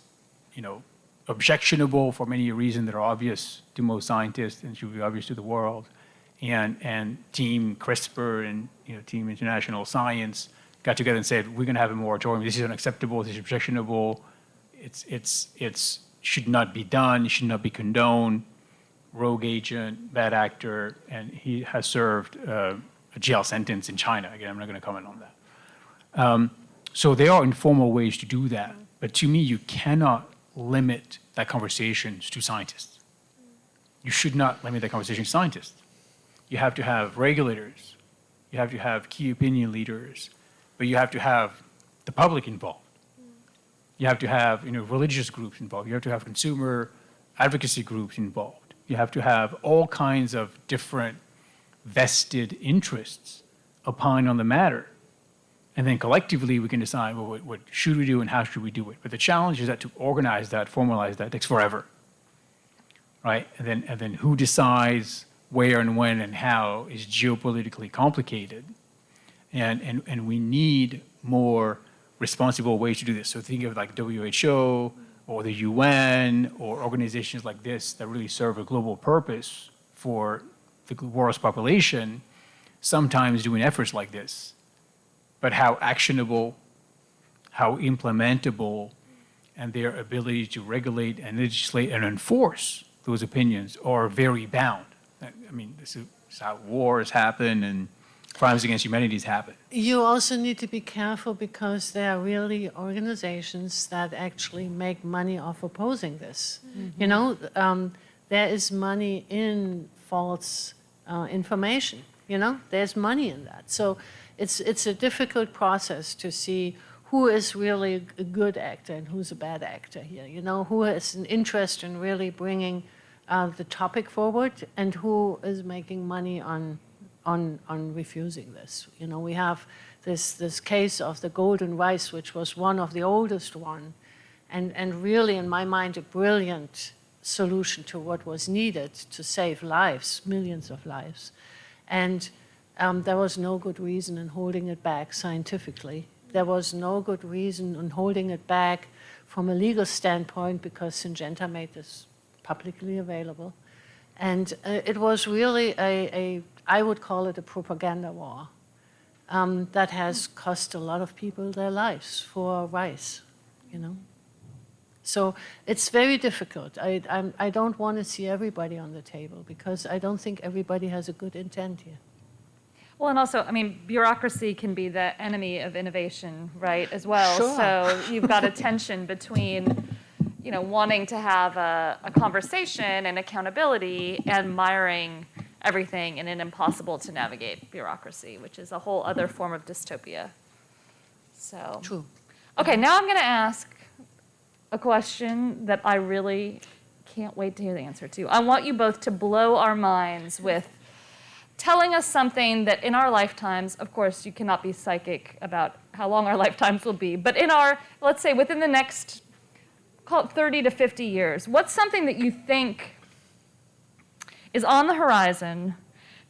you know, objectionable for many reasons that are obvious to most scientists and should be obvious to the world. And, and Team CRISPR and, you know, Team International Science got together and said, we're going to have a moratorium. This is unacceptable. This is objectionable. It's, it's, it's should not be done. It should not be condoned. Rogue agent, bad actor, and he has served uh, a jail sentence in China. Again, I'm not going to comment on that. Um, so there are informal ways to do that. But to me, you cannot limit that conversation to scientists. You should not limit that conversation to scientists. You have to have regulators. You have to have key opinion leaders. But you have to have the public involved. You have to have you know, religious groups involved. You have to have consumer advocacy groups involved. You have to have all kinds of different vested interests opine on the matter. And then collectively, we can decide, well, what, what should we do and how should we do it? But the challenge is that to organize that, formalize that, takes forever, right? And then, and then who decides where and when and how is geopolitically complicated. And, and, and we need more responsible ways to do this. So think of like WHO or the UN or organizations like this that really serve a global purpose for the world's population, sometimes doing efforts like this but how actionable, how implementable, and their ability to regulate and legislate and enforce those opinions are very bound. I mean, this is how wars happen and crimes against humanities happen. You also need to be careful because there are really organizations that actually make money off opposing this. You know, um, there is money in false uh, information, you know, there's money in that. So it's, it's a difficult process to see who is really a good actor and who's a bad actor here, you know, who has an interest in really bringing uh, the topic forward and who is making money on, on, on refusing this. You know, we have this, this case of the golden rice, which was one of the oldest one, and, and really, in my mind, a brilliant solution to what was needed to save lives, millions of lives. And um, there was no good reason in holding it back scientifically. There was no good reason in holding it back from a legal standpoint because Syngenta made this publicly available. And uh, it was really a, a, I would call it a propaganda war um, that has cost a lot of people their lives for rice, you know. So it's very difficult. I, I'm, I don't want to see everybody on the table because I don't think everybody has a good intent here. Well, and also, I mean, bureaucracy can be the enemy of innovation, right, as well. Sure. So you've got a tension between, you know, wanting to have a, a conversation and accountability and miring everything in an impossible to navigate bureaucracy, which is a whole other form of dystopia. So. True. Okay, now I'm going to ask a question that I really can't wait to hear the answer to. I want you both to blow our minds with telling us something that in our lifetimes, of course, you cannot be psychic about how long our lifetimes will be, but in our, let's say, within the next, call it 30 to 50 years, what's something that you think is on the horizon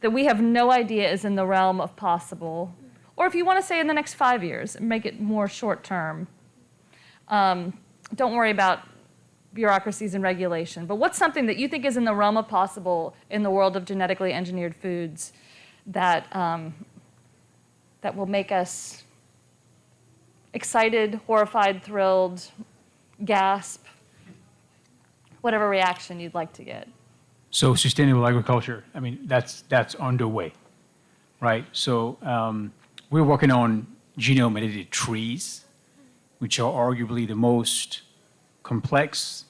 that we have no idea is in the realm of possible? Or if you want to say in the next five years, make it more short term. Um, don't worry about bureaucracies and regulation, but what's something that you think is in the realm of possible in the world of genetically engineered foods that, um, that will make us excited, horrified, thrilled, gasp, whatever reaction you'd like to get? So sustainable agriculture, I mean, that's, that's underway, right? So um, we're working on genome edited trees, which are arguably the most complex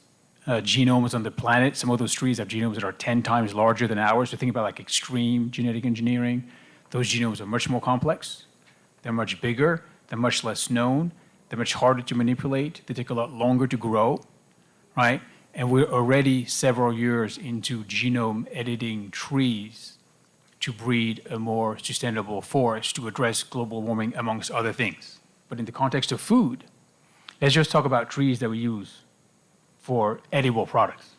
uh, genomes on the planet. Some of those trees have genomes that are 10 times larger than ours. So think about like extreme genetic engineering. Those genomes are much more complex. They're much bigger. They're much less known. They're much harder to manipulate. They take a lot longer to grow, right? And we're already several years into genome editing trees to breed a more sustainable forest to address global warming, amongst other things. But in the context of food, let's just talk about trees that we use for edible products,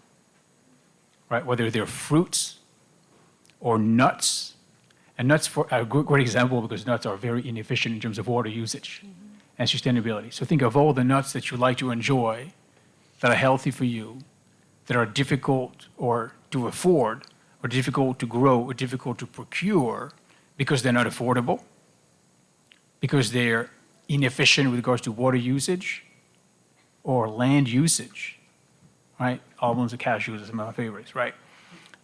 right? Whether they're fruits or nuts. And nuts for a great example because nuts are very inefficient in terms of water usage and sustainability. So think of all the nuts that you like to enjoy that are healthy for you, that are difficult or to afford, or difficult to grow, or difficult to procure because they're not affordable, because they're inefficient with regards to water usage or land usage, right? Almonds and cashews are my favorites, right?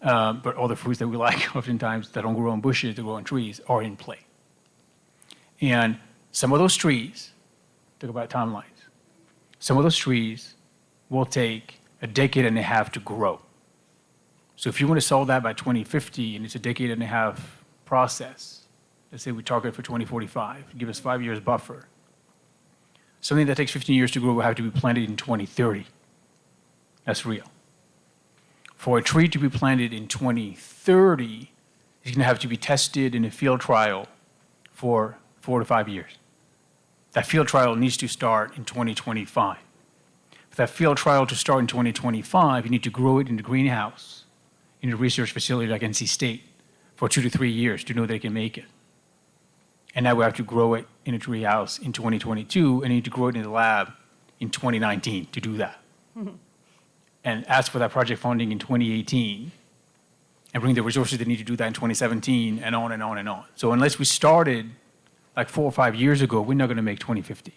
Um, but all the fruits that we like oftentimes that don't grow on bushes, that grow on trees, are in play. And some of those trees, talk about timelines, some of those trees will take a decade and a half to grow. So if you want to solve that by 2050 and it's a decade and a half process, let's say we target for 2045, give us five years buffer. Something that takes 15 years to grow will have to be planted in 2030. That's real. For a tree to be planted in 2030, it's going to have to be tested in a field trial for four to five years. That field trial needs to start in 2025. For that field trial to start in 2025, you need to grow it in the greenhouse in a research facility like NC State for two to three years to know they can make it. And now we have to grow it in a tree house in 2022 and need to grow it in the lab in 2019 to do that. Mm-hmm. And ask for that project funding in 2018 and bring the resources they need to do that in 2017 and on and on and on. So unless we started like four or five years ago, we're not going to make 2050.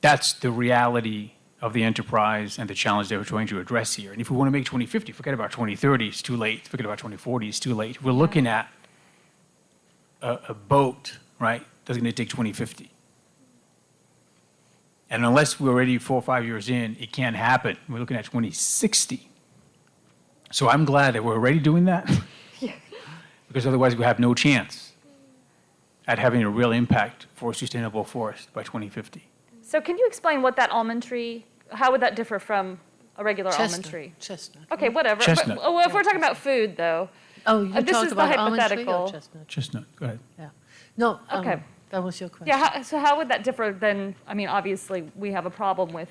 That's the reality of the enterprise and the challenge that we're trying to address here. And if we want to make 2050, forget about 2030, it's too late. Forget about 2040, it's too late. We're looking at a, a boat, right, that's going to take 2050. And unless we're already four or five years in, it can't happen. We're looking at 2060. So I'm glad that we're already doing that. because otherwise we have no chance at having a real impact for a sustainable forest by 2050. So can you explain what that almond tree, how would that differ from a regular almond tree? chestnut. Okay, whatever. Chestnut. But, well, if we're talking about food, though, Oh, you Uh, this talked is the about almond tree or hypothetical. chestnut? Chestnut, go ahead. Yeah. No, um, Okay. that was your question. yeah. How, so how would that differ then? I mean, obviously we have a problem with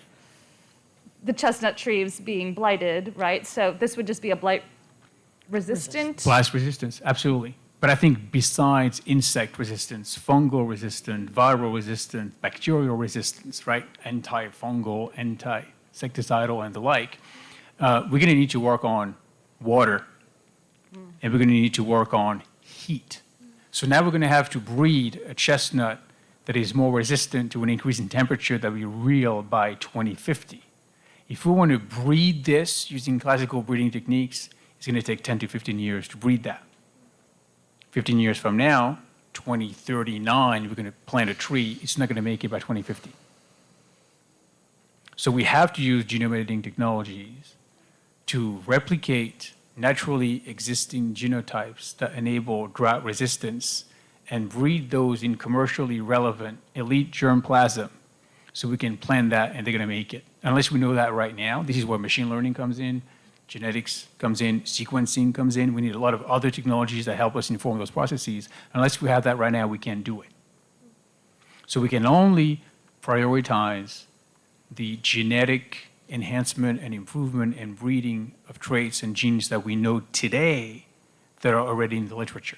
the chestnut trees being blighted, right? So this would just be a blight resistant. Blast resistance, absolutely. But I think besides insect resistance, fungal resistance, viral resistance, bacterial resistance, right? Antifungal, anti-insecticidal, and the like, uh, we're going to need to work on water, and we're going to need to work on heat. So now we're going to have to breed a chestnut that is more resistant to an increase in temperature that we real by 2050. If we want to breed this using classical breeding techniques, it's going to take 10 to 15 years to breed that. 15 years from now, 2039, we're going to plant a tree, it's not going to make it by 2050. So we have to use genome editing technologies to replicate naturally existing genotypes that enable drought resistance and breed those in commercially relevant elite germplasm so we can plan that and they're going to make it. Unless we know that right now, this is where machine learning comes in, genetics comes in, sequencing comes in. We need a lot of other technologies that help us inform those processes. Unless we have that right now, we can't do it. So we can only prioritize the genetic enhancement and improvement and breeding of traits and genes that we know today that are already in the literature.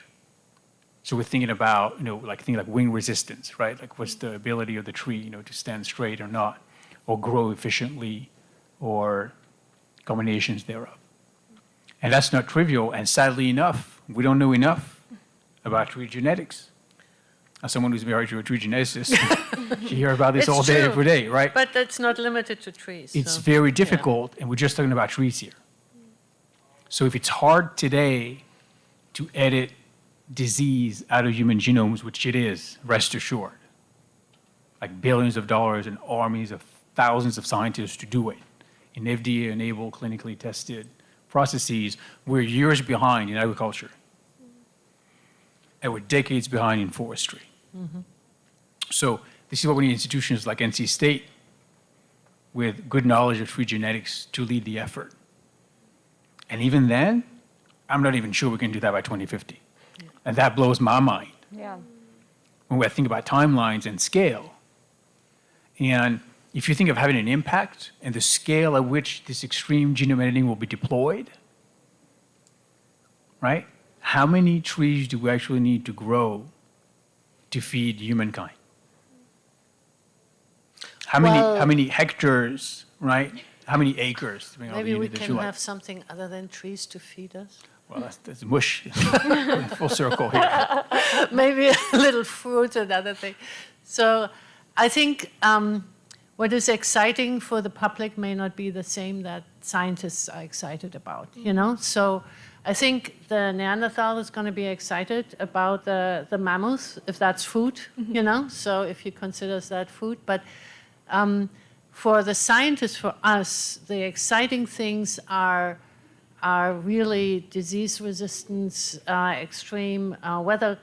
So we're thinking about, you know, like thinking like wind resistance, right? Like what's the ability of the tree, you know, to stand straight or not, or grow efficiently, or combinations thereof. And that's not trivial, and sadly enough, we don't know enough about tree genetics. As someone who's married to a tree geneticist, you hear about this It's all day, true. every day, right? But that's not limited to trees. It's so, very yeah. difficult, and we're just talking about trees here. So if it's hard today to edit disease out of human genomes, which it is, rest assured, like billions of dollars and armies of thousands of scientists to do it in FDA-enabled, clinically tested processes, we're years behind in agriculture. And we're decades behind in forestry. Mm-hmm. So this is why we need institutions like NC State with good knowledge of tree genetics to lead the effort. And even then, I'm not even sure we can do that by 2050. And that blows my mind Yeah. when we think about timelines and scale. And if you think of having an impact and the scale at which this extreme genome editing will be deployed, right? How many trees do we actually need to grow to feed humankind? How many, how many hectares, right? How many acres? depending on the Maybe we can have something other than trees to feed us. Well, that's, that's mush. Full circle here. maybe a little fruit, and other thing. So I think um, what is exciting for the public may not be the same that scientists are excited about, you know? So I think the Neanderthal is going to be excited about the, the mammoth, if that's food, you know? So if you consider that food. But um, for the scientists, for us, the exciting things are are really disease resistance, uh, extreme uh, weather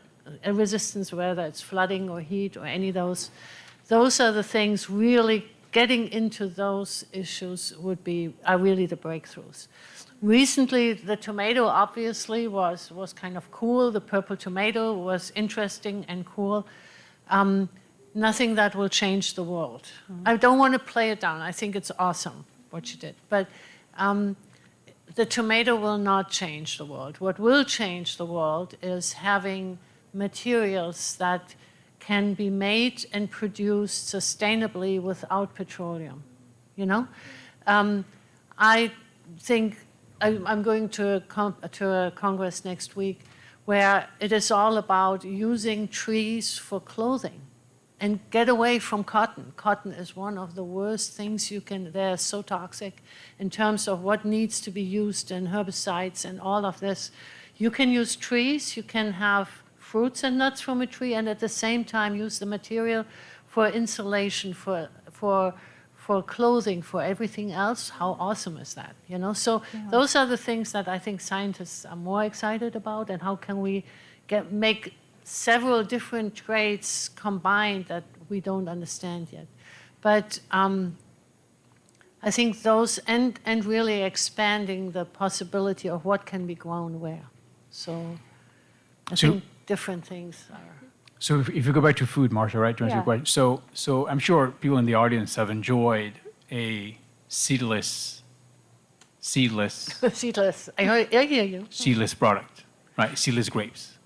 uh, resistance, whether it's flooding or heat or any of those. Those are the things really getting into those issues would be are really the breakthroughs. Recently, the tomato obviously was was kind of cool. The purple tomato was interesting and cool. Um, nothing that will change the world. I don't want to play it down. I think it's awesome what you did, but. Um, the tomato will not change the world. What will change the world is having materials that can be made and produced sustainably without petroleum. You know, um, I think I, I'm going to a, to a congress next week where it is all about using trees for clothing and get away from cotton. Cotton is one of the worst things you can, they're so toxic in terms of what needs to be used in herbicides and all of this. You can use trees, you can have fruits and nuts from a tree, and at the same time use the material for insulation, for, for, for clothing, for everything else. How awesome is that? You know, so those are the things that I think scientists are more excited about, and how can we get make several different traits combined that we don't understand yet. But um, I think those, and, and really expanding the possibility of what can be grown where. So I So- think different things are. So if, if you go back to food, Marcia, right, to answer Yeah. your question. So, so I'm sure people in the audience have enjoyed a seedless, seedless, Seedless. I, heard, I hear you. seedless product, right? Seedless grapes.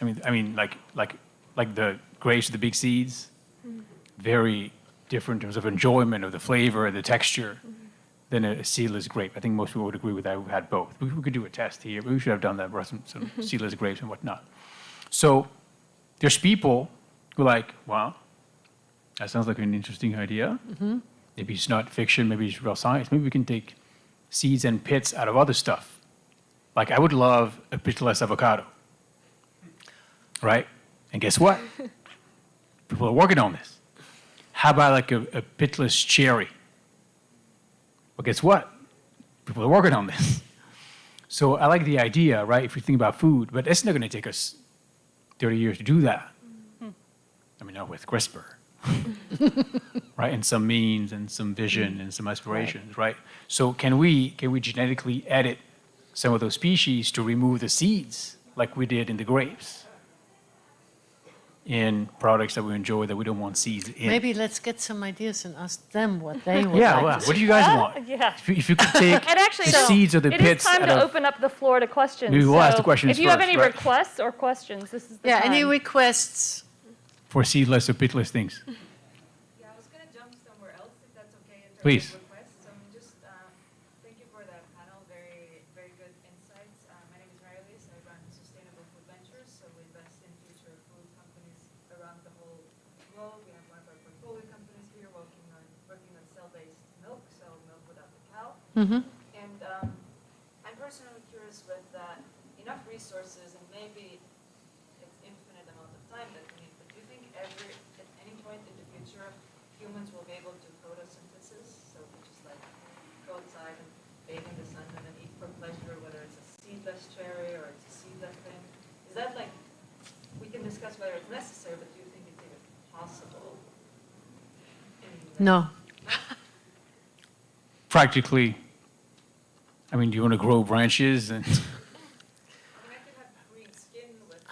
I mean, I mean, like, like, like the grapes with the big seeds, mm-hmm. very different in terms of enjoyment of the flavor and the texture mm-hmm. than a, seedless grape. I think most people would agree with that. We've had both. We, we could do a test here. We should have done that. Brought some, some seedless grapes and whatnot. So there's people who are like, wow, that sounds like an interesting idea. Mm-hmm. Maybe it's not fiction. Maybe it's real science. Maybe we can take seeds and pits out of other stuff. Like I would love a pitless avocado, right? And guess what? People are working on this. How about like a, a pitless cherry? Well, guess what? People are working on this. So I like the idea, right? If we think about food, but it's not going to take us 30 years to do that. I mean, not with CRISPR, right? And some means and some vision and some aspirations, right? So can we can we genetically edit some of those species to remove the seeds, like we did in the grapes? In products that we enjoy that we don't want seeds in. Maybe let's get some ideas and ask them what they would Yeah, like well, what do you guys want? Yeah. If you, if you could take And actually, the so seeds or the it is pits time to open up the floor to questions. Maybe we'll ask the So questions If you have any right. requests or questions, this is the Yeah, time. any requests? for seedless or pitless things. Yeah, I was gonna jump somewhere else, if that's okay, Please. of requests. Um, just, uh, thank you for the panel, very, very good insights. Uh, my name is Mary Elise, I run Sustainable Food Ventures, so we invest in future food companies around the whole globe. We have one of our portfolio companies here working on, working on cell-based milk, so milk without cow. Mm-hmm. And um, I'm personally curious with uh, enough resources and maybe it's infinite amount of time that we need, but do you think every, at any point in the future, humans will be able to photosynthesis? So we just like go outside and bathe in the sun and then eat for pleasure, whether it's a seedless cherry or it's a seedless thing? Is that like, we can discuss whether it's necessary, but do you think it's even possible? No. Practically, I mean, do you want to grow branches and, I mean, I could have green skin with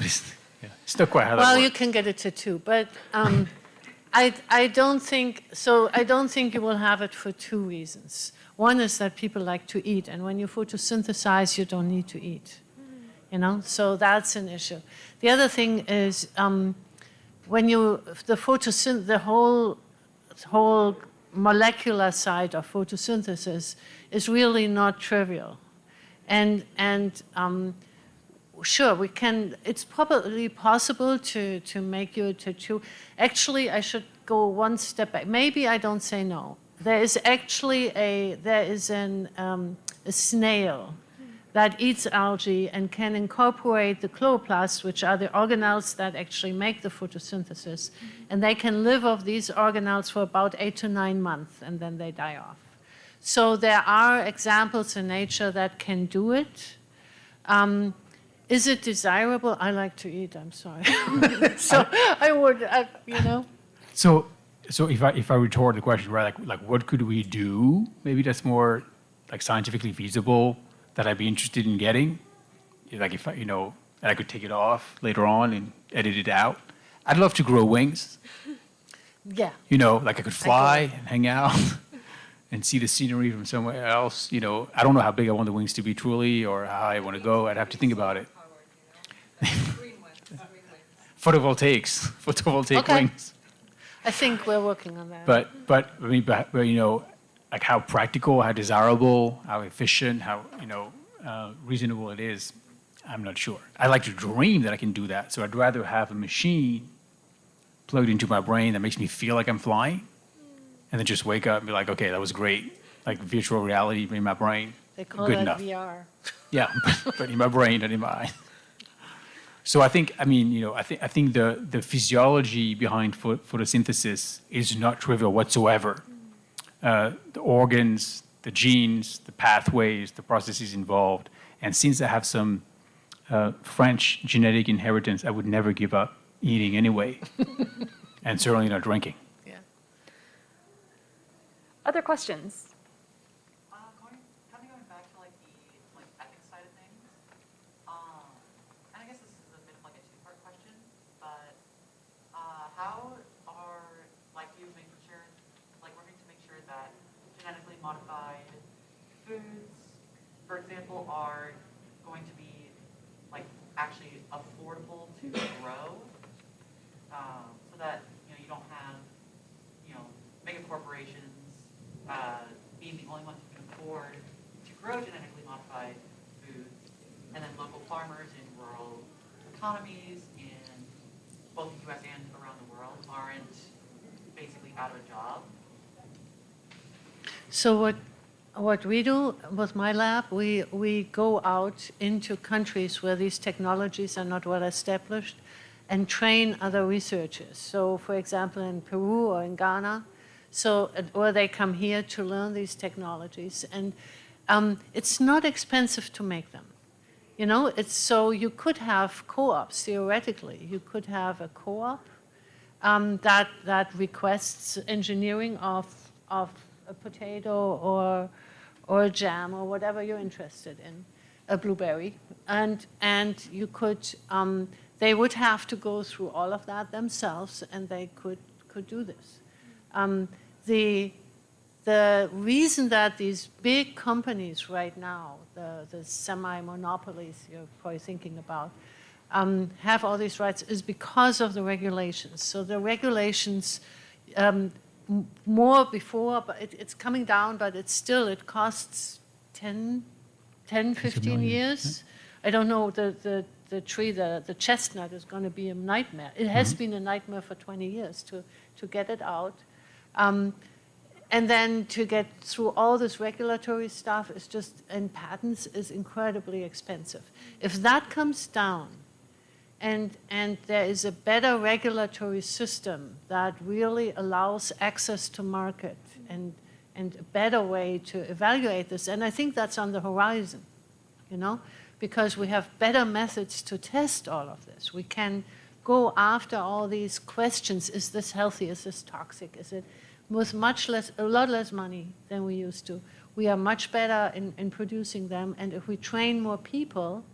like yeah, it's not quite how that Well, you can get a tattoo, but um, I, I don't think, so I don't think you will have it for two reasons. One is that people like to eat, and when you photosynthesize, you don't need to eat, you know? So that's an issue. The other thing is um, when you, the photosynth, the whole, whole molecular side of photosynthesis is really not trivial. And, and um, Sure, we can, it's probably possible to, to make you a tattoo. Actually, I should go one step back. Maybe I don't say no. There is actually a, there is an, um, a snail that eats algae and can incorporate the chloroplasts, which are the organelles that actually make the photosynthesis. And they can live off these organelles for about eight to nine months, and then they die off. So there are examples in nature that can do it. Um, is it desirable? I like to eat, I'm sorry. so I would, I, you know. So, so if I, if I retort the question, right, like, like what could we do? Maybe that's more like scientifically feasible that I'd be interested in getting. Like if I, you know, and I could take it off later on and edit it out. I'd love to grow wings. Yeah. You know, like I could fly and hang out and see the scenery from somewhere else. You know, I don't know how big I want the wings to be truly or how I want to go. I'd have to think about it. green ones, wings. Photovoltaics, photovoltaic Okay. wings. I think we're working on that. But, but, I mean, but, but, you know, like how practical, how desirable, how efficient, how, you know, uh, reasonable it is, I'm not sure. I like to dream that I can do that, so I'd rather have a machine plugged into my brain that makes me feel like I'm flying, and then just wake up and be like, okay, that was great, like virtual reality in my brain. they call good that enough. VR. Yeah, but in my brain and in my eye. So I think, I mean, you know, I think I think the the physiology behind pho- photosynthesis is not trivial whatsoever. Uh, the organs, the genes, the pathways, the processes involved, and since I have some uh, French genetic inheritance, I would never give up eating anyway, and certainly not drinking. Yeah. Other questions? Uh, going, kind of going back to like the like ethics side of things. Um, and I guess this is a bit of like a two-part question, but uh, how are like you making sure, like working to make sure that genetically modified foods, for example, are going to be like actually affordable to grow, um, so that you know you don't have you know mega corporations uh, being the only ones who can afford to grow genetically modified foods, and then local farmers in rural economies in both the U.S. and around the world aren't basically out of a job. So what, what we do with my lab, we, we go out into countries where these technologies are not well established and train other researchers. So for example, in Peru or in Ghana, so, or they come here to learn these technologies. And um, it's not expensive to make them. You know, it's so you could have co-ops theoretically. You could have a co-op um, that that requests engineering of of a potato or or a jam or whatever you're interested in. a blueberry, and and you could um, they would have to go through all of that themselves, and they could could do this. Um, the the reason that these big companies right now, the, the semi-monopolies you're probably thinking about, um, have all these rights is because of the regulations. So the regulations, um, more before, but it, it's coming down, but it's still, it costs 10, 10 15 million, years. I don't know, the, the, the tree, the, the chestnut is going to be a nightmare. It has been a nightmare for 20 years to, to get it out. Um, and then to get through all this regulatory stuff is just, and patents is incredibly expensive. If that comes down, and, and there is a better regulatory system that really allows access to market and, and a better way to evaluate this, and I think that's on the horizon, you know, because we have better methods to test all of this. We can go after all these questions, is this healthy, is this toxic, is it, with much less, a lot less money than we used to. We are much better in, in producing them, and if we train more people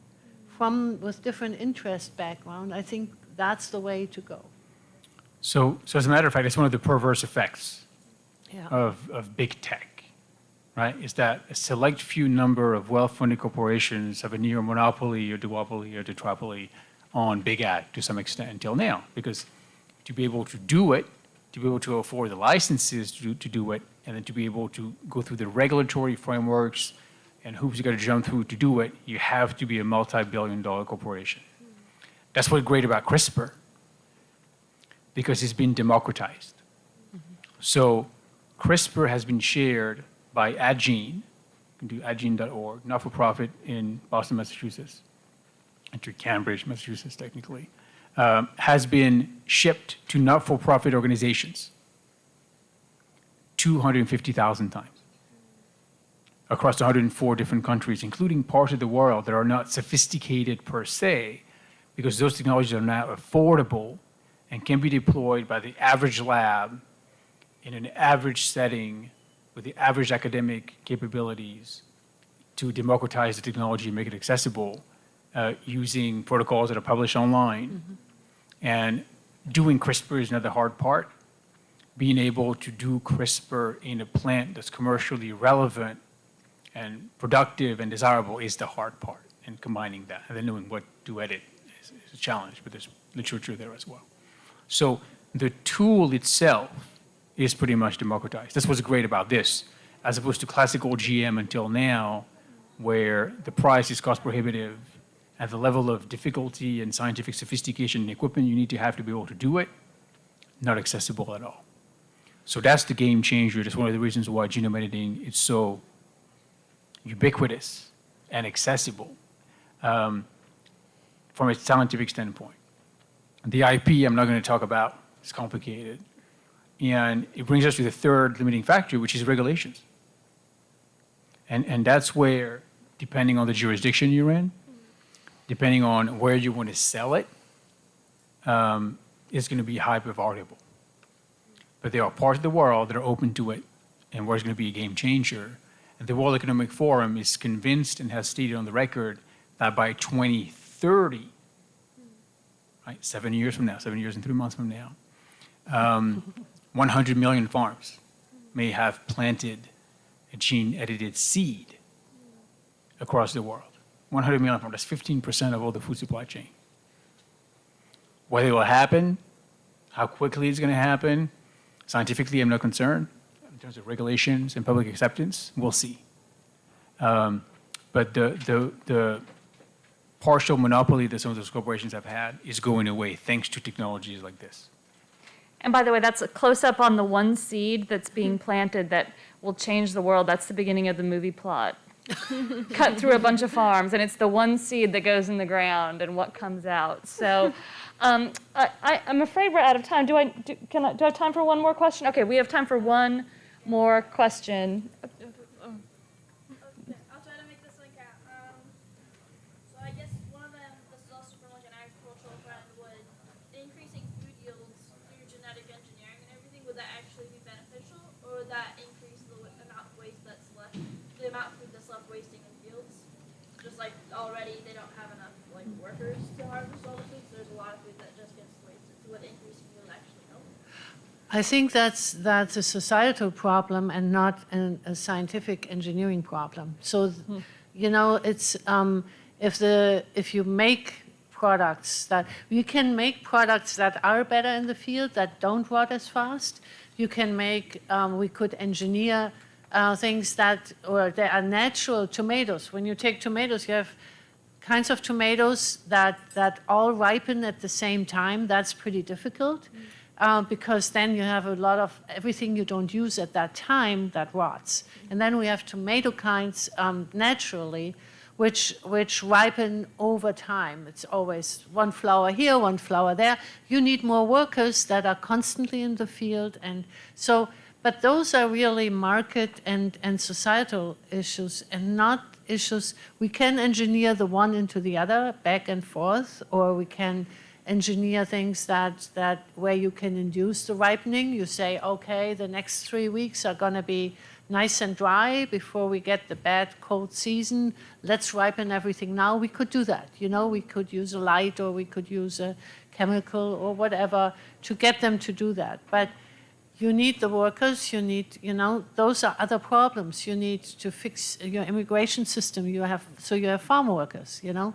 from with different interest background, I think that's the way to go. So, so as a matter of fact, it's one of the perverse effects Yeah. of, of big tech, right? Is that a select few number of well-funded corporations have a near monopoly or duopoly or tetrapoly on big ag to some extent until now. Because to be able to do it, to be able to afford the licenses to, to do it, and then to be able to go through the regulatory frameworks and hoops you got to jump through to do it, you have to be a multi-billion dollar corporation. That's what's great about CRISPR, because it's been democratized. So CRISPR has been shared by Addgene, you can do addgene.org, not-for-profit in Boston, Massachusetts, and to Cambridge, Massachusetts, technically, um, has been shipped to not-for-profit organizations 250,000 times across 104 different countries, including parts of the world that are not sophisticated per se, because those technologies are now affordable and can be deployed by the average lab in an average setting with the average academic capabilities to democratize the technology and make it accessible uh, using protocols that are published online. And doing CRISPR is another hard part. Being able to do CRISPR in a plant that's commercially relevant and productive and desirable is the hard part, and combining that. And then knowing what to edit is, is a challenge, but there's literature there as well. So the tool itself is pretty much democratized. That's what's great about this, as opposed to classical GM until now, where the price is cost prohibitive and the level of difficulty and scientific sophistication and equipment you need to have to be able to do it, not accessible at all. So that's the game changer. That's one of the reasons why genome editing is so ubiquitous and accessible um, from a scientific standpoint. The IP, I'm not going to talk about, it's complicated. And it brings us to the third limiting factor, which is regulations. And, and that's where, depending on the jurisdiction you're in, depending on where you want to sell it, um, it's going to be hyper variable. But there are parts of the world that are open to it and where it's going to be a game changer. And the World Economic Forum is convinced and has stated on the record that by 2030, right, seven years from now, seven years and three months from now, um, 100 million farms may have planted a gene-edited seed across the world. 100 million farms, that's 15% of all the food supply chain. Whether it will happen, how quickly it's going to happen, scientifically, I'm not concerned. In terms of regulations and public acceptance, we'll see. Um, but the, the, the partial monopoly that some of those corporations have had is going away thanks to technologies like this. And by the way, that's a close-up on the one seed that's being planted that will change the world. That's the beginning of the movie plot. Cut through a bunch of farms, and it's the one seed that goes in the ground and what comes out. So um, I, I, I'm afraid we're out of time. Do I, do, can I, do I have time for one more question? Okay, we have time for one more question. Okay, I'll try to make this like a, um, so I guess one of them, this is also from like an agricultural trend, would increasing food yields through genetic engineering and everything, would that actually be beneficial? Or would that increase the wa- amount of waste that's left, the amount of food that's left wasting in fields? just like already they don't have enough like workers to harvest all the food, so there's a lot of food that just gets wasted. So would increasing yield actually help? I think that's, that's a societal problem and not an, a scientific engineering problem. So, you know, it's, um, if the, if you make products that, you can make products that are better in the field, that don't rot as fast. You can make, um, we could engineer uh, things that, or they are natural tomatoes. When you take tomatoes, you have kinds of tomatoes that, that all ripen at the same time. That's pretty difficult uh, because then you have a lot of everything you don't use at that time that rots. And then we have tomato kinds um, naturally, which, which ripen over time. It's always one flower here, one flower there. You need more workers that are constantly in the field. And so, but those are really market and, and societal issues and not issues. We can engineer the one into the other back and forth, or we can engineer things that, that where you can induce the ripening. You say, okay, the next three weeks are going to be nice and dry before we get the bad cold season. Let's ripen everything now. We could do that. You know, we could use a light or we could use a chemical or whatever to get them to do that. But you need the workers, you need, you know, those are other problems. You need to fix your immigration system. You have, so you have farm workers, you know.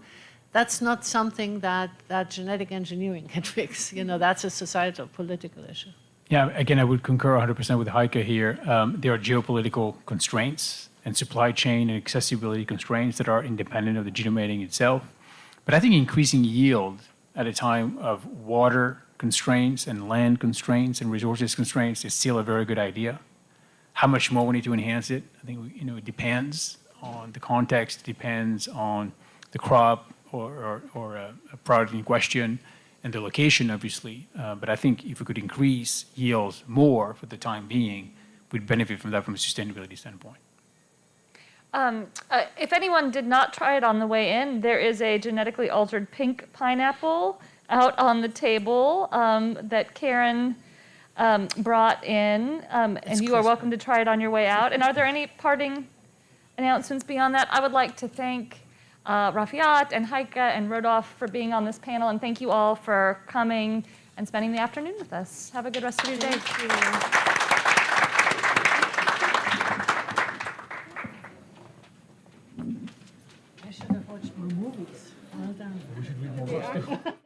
That's not something that, that genetic engineering can fix. You know, that's a societal, political issue. Yeah, again, I would concur 100% with Heike here. Um, there are geopolitical constraints and supply chain and accessibility constraints that are independent of the genome editing itself. But I think increasing yield at a time of water constraints and land constraints and resources constraints is still a very good idea. How much more we need to enhance it, I think, you know, it depends on the context, depends on the crop or, or, or a, a product in question and the location, obviously. Uh, but I think if we could increase yields more for the time being, we'd benefit from that from a sustainability standpoint. Um, uh, if anyone did not try it on the way in, there is a genetically altered pink pineapple out on the table um, that Karen um, brought in, um, and you are welcome to try it on your way out. And are there any parting announcements beyond that? I would like to thank uh, Rafeeat and Heike and Rodolphe for being on this panel, and thank you all for coming and spending the afternoon with us. Have a good rest of your day. I should have watched more movies. Well done.